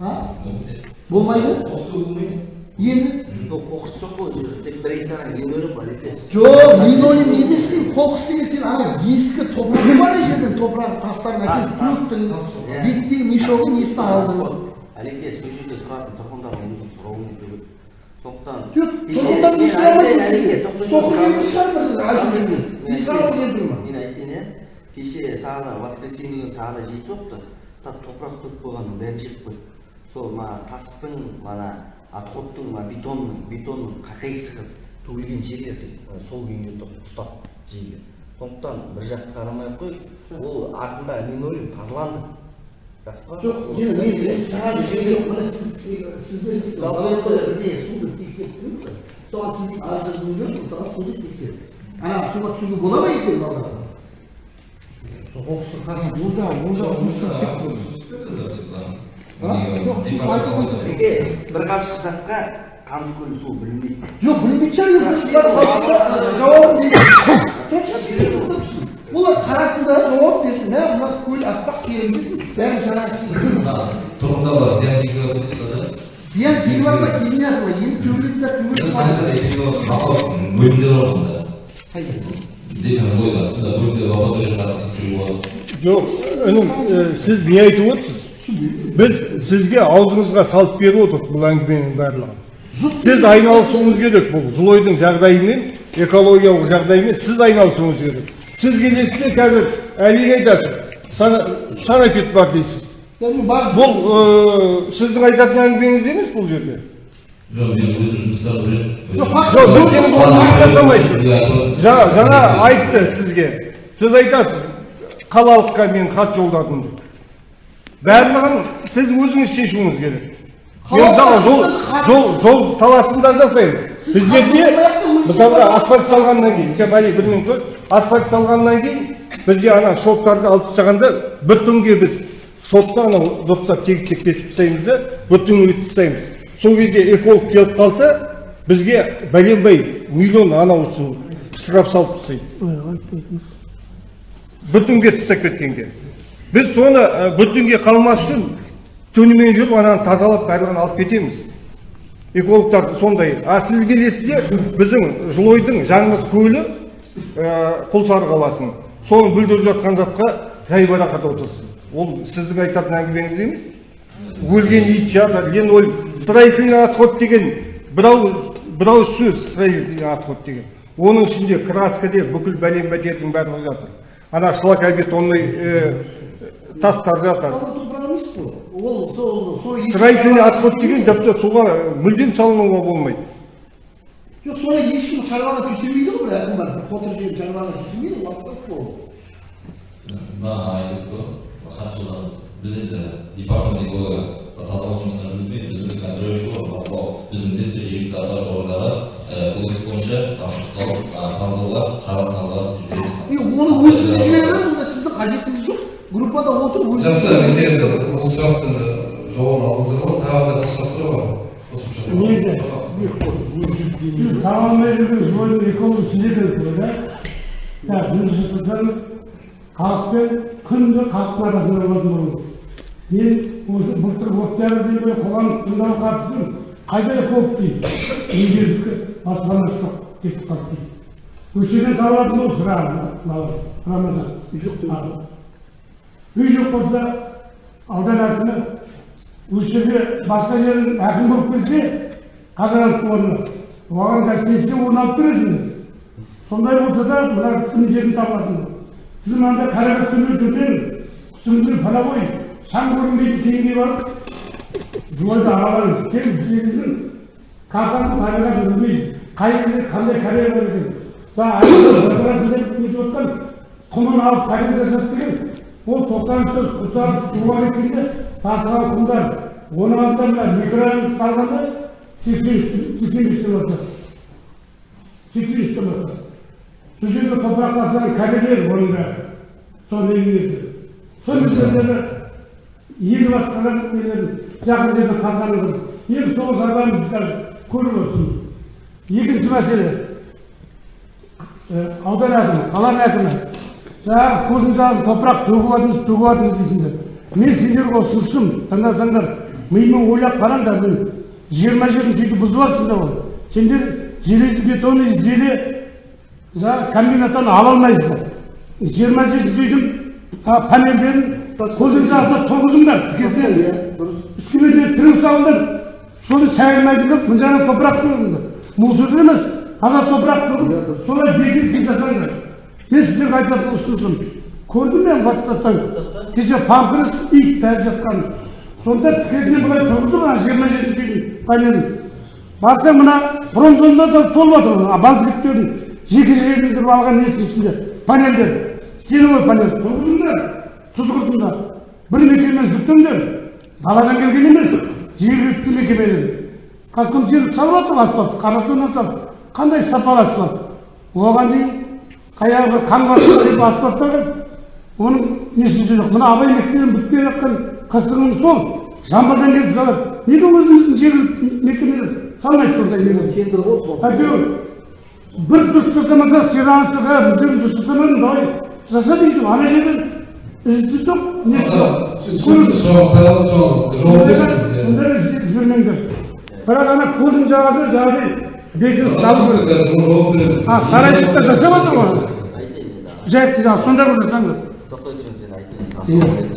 А? Болмайды? Енді? Қоқыс жоқ қой ол жерде тек бір екі ғана линолеум бар екен жоқ линолеум емес сен қоқыс деген сен ана ескі топырағы бар ана жерден топырақ тастарын әкеліп төктің беттегі мешогын несін алдың. Әлеке сол жерде тұратын тұрғындардың өзін сұрауы керек. Сондықтан мен тұр айтайын иә кеше тағы да воскресенье күні тағы да жел соқты тап топырақ төкіп қойғанның бәрін жеп қойды сол мына тастың мына отходтың мына бетонның бетонның қақиысы төгілген жерлерді сол күйінде ұстап жейді сондықтан бір жақты қарамай ақ қой ол артында линолеум тазаланды. Бір көлі суы білінбейді жоқ білмейтін шығар енді сіздер саласында жоқ інім сіз не айтып отырсыз. Біз сізге аузыңызға салып беріп отырмық бұл әңгіменің барлығын. Сіз айналысуыңыз керек бұл жылойдың жағдайымен экологиялық жағдайымен сіз айналысуыңыз керек. Сіз келесіз де қазір әлиге айтасыз санапет бар дейсіз. Бұл сіздің айтатын әңгімеңіз емес бұл жерде. Жоқ жаңа жаңа айтты сізге сіз айтасыз қалалыққа мен хат жолдадым деп барлығын сіз өзіңіз шешуіңіз керек мен мысалы жол жол жол саласында жасаймыз біздерде мысалға асфальт салғаннан кейін кәмәли бір минут асфальт салғаннан кейін бізде ана шоттарды алып тастағанда бір түнге біз шотты анау дұрыстап тегістеп кесіп тастаймыз да бір түн өтіп тастаймыз сол кезде эколог келіп қалса бізге бәленбай миллион анау үшін штраф салып тастайды. Бір түнге тастап кеткенге. Біз соны бір түнге қалмас үшін түнімен жүріп ананы тазалап барлығын алып кетеміз. Экологтар сондай. А сіз келесіз де біздің жылойдың жаңғыз көлі ә, құлсары қаласының соны бүлдіріп жатқан затқа жайбарақат отырсыз ол сіздің айтатын әңгімеңіз емес. Өлген ит жатыр линолеум строительный отход деген бірау бірау сөз строительный отход деген. Оның ішінде краска деп бүкіл бәлен бәтердің барлығы жатыр. Ана шлакобетонный ә, тастар жатыр. Ол строительный отход деген тіпті суға мүлдем салынуға болмайды. Жоқ соны ешкім шаруаға түсірмейді ғой бір әкім бар. Бір қотыр жерін шаруаға түсірмейді ғой ластап қой. Мына айтып қой хатшылар біз енді департамент экология тазалық жұмыстарын жүргізбей біздің контрольші бар бақылау біз міндетті жергілікті атқарушы органдарға кодекс бойынша ашықтау талдауға қарастыруға жібереміз. и оны өзіңіз жіберіңіз онда сіздің қажетіңіз жоқ. Группада отырып өзіңіз жақсы менде енді осы сұрақтың жауабын алдыңыздар ғой. Тағы да бір сұрақтар бар. Қосымша алмай жүрген жойдың эколог сіз екенсіз ғой да? Так жұмыс жасасаңыз халықпен күнде халықтың арасында болатын болыңыз. Мен осы былтыр октябрь деген қоғамдық тыңдауға қатыстым қайда эколог дейді? Еңбекке баспанасы жоқ кетіп қалды дейді. Көшеден табылатын ол сұрағын рамазан. Үй жоқ үй жоқ болса аудан әкімі осы жерге басқа жерден әкім болып келсе қазанаттың орнына оған гостиница орын алып бересіңдер сондай болса да мына кісінің жерін табатын сіз мынандай қарағыз төмен жүрмеңіз үстіңізге половой шаң көрінбейтін теңге барып жойды аралаймыз сен табиғатын қай жерде қандай карьера бар екен жаңа нетіп отқан құмын алып карьера жасады деген ол тоқсан сөз құлсары суға кеткенде тасыған құмдар оның алдында мына микроәлім салғанда сексен сексен бестен бастап сексен үштен сол жерде топырақ тастаған кабелер оның бәрі соның ел басқарған нелерін жақын жерде тазаланып енді сол жағдайын біз қазір көріп отырмыз. Екінші мәселе аудан әкімі қаланың әкімі жаңағы салып топырақ төгіп жатырмыз төгіп жатырмыз дейсіңдер. Мен сендерге ұсынысым тыңдасаңдар мимен ойлап қараңдар мен жиырма жерін сөйтіп бұзып жатсыңдар ғой. Сендер железобетонный желе жаңағы комбинаттан ала алмайсыздар. Жиырма жеті үйдің панельдерін жағасына тұрғызыңдар тікесінен іскілеріне тіреу салыңдар соны шайырмайтын мына жағына топырақ тұрғызыңдар мусор емес таза топырақ тұрып солай бекінісін жасаңдар мен сіздерге айтатын ұсынысым көрдім мен ватсаптан кеше памперс ит бәрі жатқан сонда тікесінен былай тұрғызып ана жиырма жетінші үйдің панелін барсаң мына бронзонда да толып жатыр ғой балтиктердің жеке жерлендіріп алған несі ішінде панельдер силовой панель тұрғызыңдар тұз құртыңдар бір мекемені жүктеңдер даладан келген емес жергілікті мекеменің казкомсервис салып жатыр асфальт қаратоннан салып қандай сапалы асфальт оған дейін қаяғы бір қан басып асфальт оның несі жоқ мына абай мектебінен бітпей жатқан қысқының сол жамбылдан келіп салады неге өзіміздің жергілікті мекемелер салмайды сондай ғой әйтеуір бір дұрыс жасамаса сержант бұл жерін дұрыс жасамадың давай жаса дейсің ана жерден іздеп жүрмеңдер бірақ ана көлдің жағасына жаңағыдай бекініс салу керек а сарайшықта жасап жатыр ғой жаңағы жасаңдар тоқтай тұрыңыз енді айтайын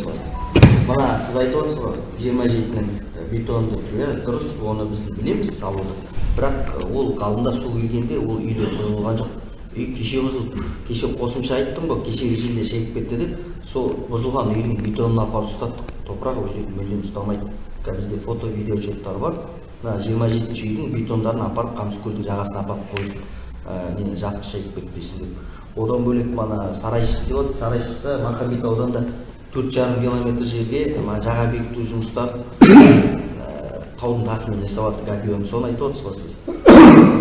мына сіз айтып отырсыз ғой жиырма жетінің бетонды иә дұрыс оны біз білеміз салуды бірақ ол алдында су келгенде ол үйлер бұзылған жоқ үй кеше бұзылды кеше қосымша айттым ғой кешегі желде шегіп кетті деп сол бұзылған үйдің бетонын апарып ұстаттық топырақ ол жерде мүлдем ұстамайды қазір бізде фото видео отчеттар бар мына жиырма жетінші үйдің бетондарын апарып қамыскөлдің жағасына апарып қойдық не жапқыш шегіп кетпесін деп одан бөлек мына сарайшық деп отырсыз сарайшықта махамбет ауданында төрт жарым километр жерге мына жаға бекіту жұмыстарын таудың тасымен жасап жатыр соны айтып отырсыз ғой сіз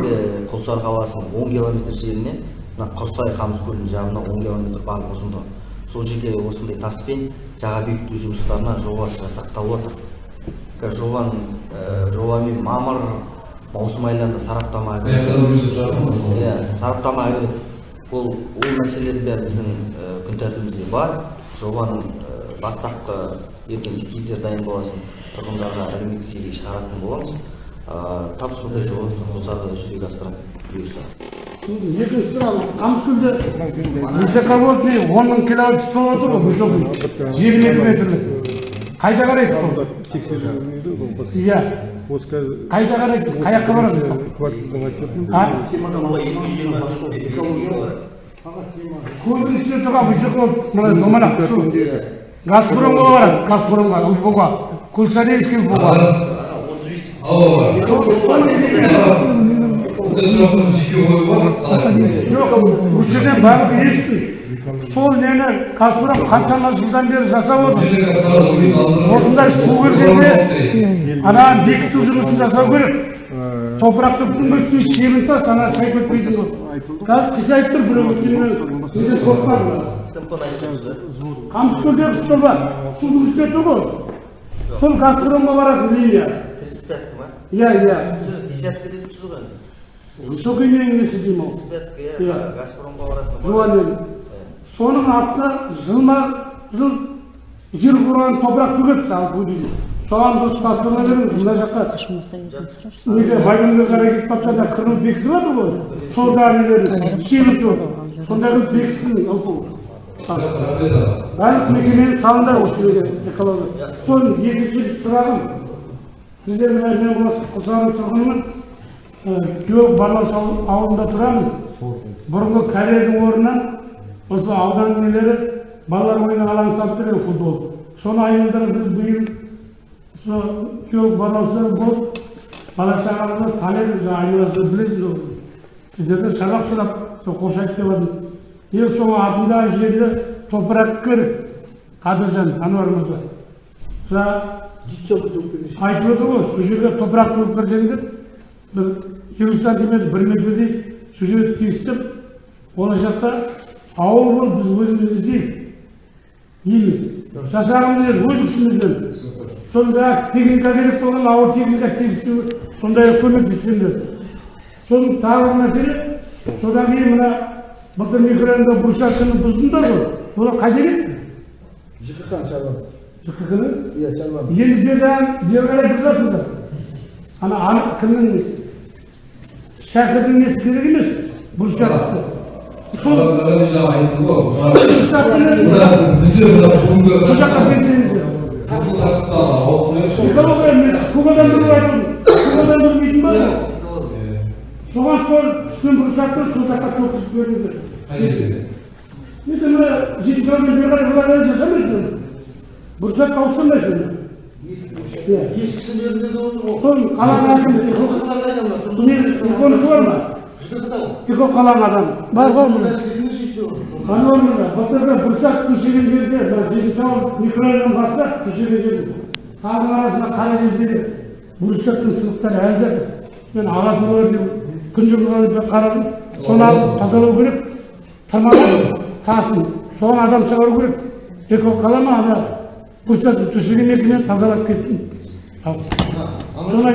бізде құлсары қаласының он километр жеріне мына құрсай қамыскөлдің жағына он километр барлық ұзындығы. Сол жерге осындай таспен жаға бекіту жұмыстарына жобасы жасақталып жатыр қазір жобаның жобамен мамыр маусым айларында сараптама иә сараптама ол ол мәселелер бәрі біздің күн тәртібімізде бар. Жобаның бастапқы ертең эскиздер дайын болған тұрғындарға әлеуметтік желіге шығаратын боламыз. Тап сондай жобаны құлсарда жүзеге асырады бұйырса екінші сұрақ қамыскөлде высоковольтный он мың киловатт стол отыр ғой высокий жиырма екі метрлік қайда қарайды сол иә қайда қарайды қай жаққа барады көлдің үстінде тұрған высоко мына домалақ газпромға барады газпромға ufоға кульсарейский бұл жерден барлығы естиді сол нені газпром қаншама жылдан бері жасап отыр осындай су келгенде ананы бекіту жұмысын жасау керек топырақты күтінбестей шебін тас ана шайып кетпейтін болды қазір қыс айтып тұр біреу өткенмен неден қорқпады қамыскөлдегі столба судың үстінде тұр ғой сол газпромға баратын линия тридцать пятка ма иә иә сіз десятка деп тұрсыз ғой высокий несі деймін ол тридцать пятка Иә. иә газпромға баратын жуанмен соның астына жылма жыл жер құрған топырақ төгеді ал дейді соған дұрыс тапсырма беріңіз мына жаққа неге вагонға қарай кетіп бара жатса қырылып бекітіп жатыр ғой сол дәрілерді шебі жоқ сондай қылып бекітсін барлық мекемені салыңдар осы жерге экология соның екінші сұрағым біздер мына мен осы құлсары тұрғынмын геолог барлас ауылында тұрамын бұрынғы карьердің орнына осы аудан нелері балалар ойын алаңы салып берген футбол соны айналдырып біз биыл сол күйеу балалар болып бала шағаңызды танисыз айналасында білесіз ол сіздерден сабақ сұрап сол қошайып деп жатыр ең соңғы атындағы жерде топырақ керек қадыржан ануар мырза жаңа айтып отыр ғой сол жерге топырақ төгіп берсеңдер бір елу сантиметр бір метрдей сол жерді тесіп болашақта ауыл болып біз өзіміз іздейік дейміз жасағымыз келеді өз күшімізбен сонда техника керек болған ауыр техника тегістеу сондай көмектессеңдер соның тағы бір мәселе содан кейін мына былтыр микрорайонда брусчатканы бұздыңдар ғой олар қайда кетті жкх шаруа жкх-ны иә шаруа енді бері қарай бұзасыңдар ана анық кімнің шәкірдің несі керек емес брусчаткасы кубадан тұрып айтып кубадан білмейтін ба соған сол түскен брусчатты сол жаққа тоқысып беріңіздер қай енді мына жетінші бері қарай бұлар жасамайсың брусчатка ауыстырмайсың иә ешкісі жерінде де отыр ғой сол қаланың әкімі бар ма тихо қаланың адамы бар ғой міне ануар мырза былтырғы төсеген жерде мына жетінші ауыл микрорайоннан бастап төсеген жерде талдың арасында қара жердегі брусчаттың сызықтары әлі жатыр мен болар деп күн бір қарадым. Соны алып тазалау керек. Тырмалап тасын. Соған адам шығару керек. Экокала ма ана? Көрсетіп төсегеннен тазалап кетсін. Соны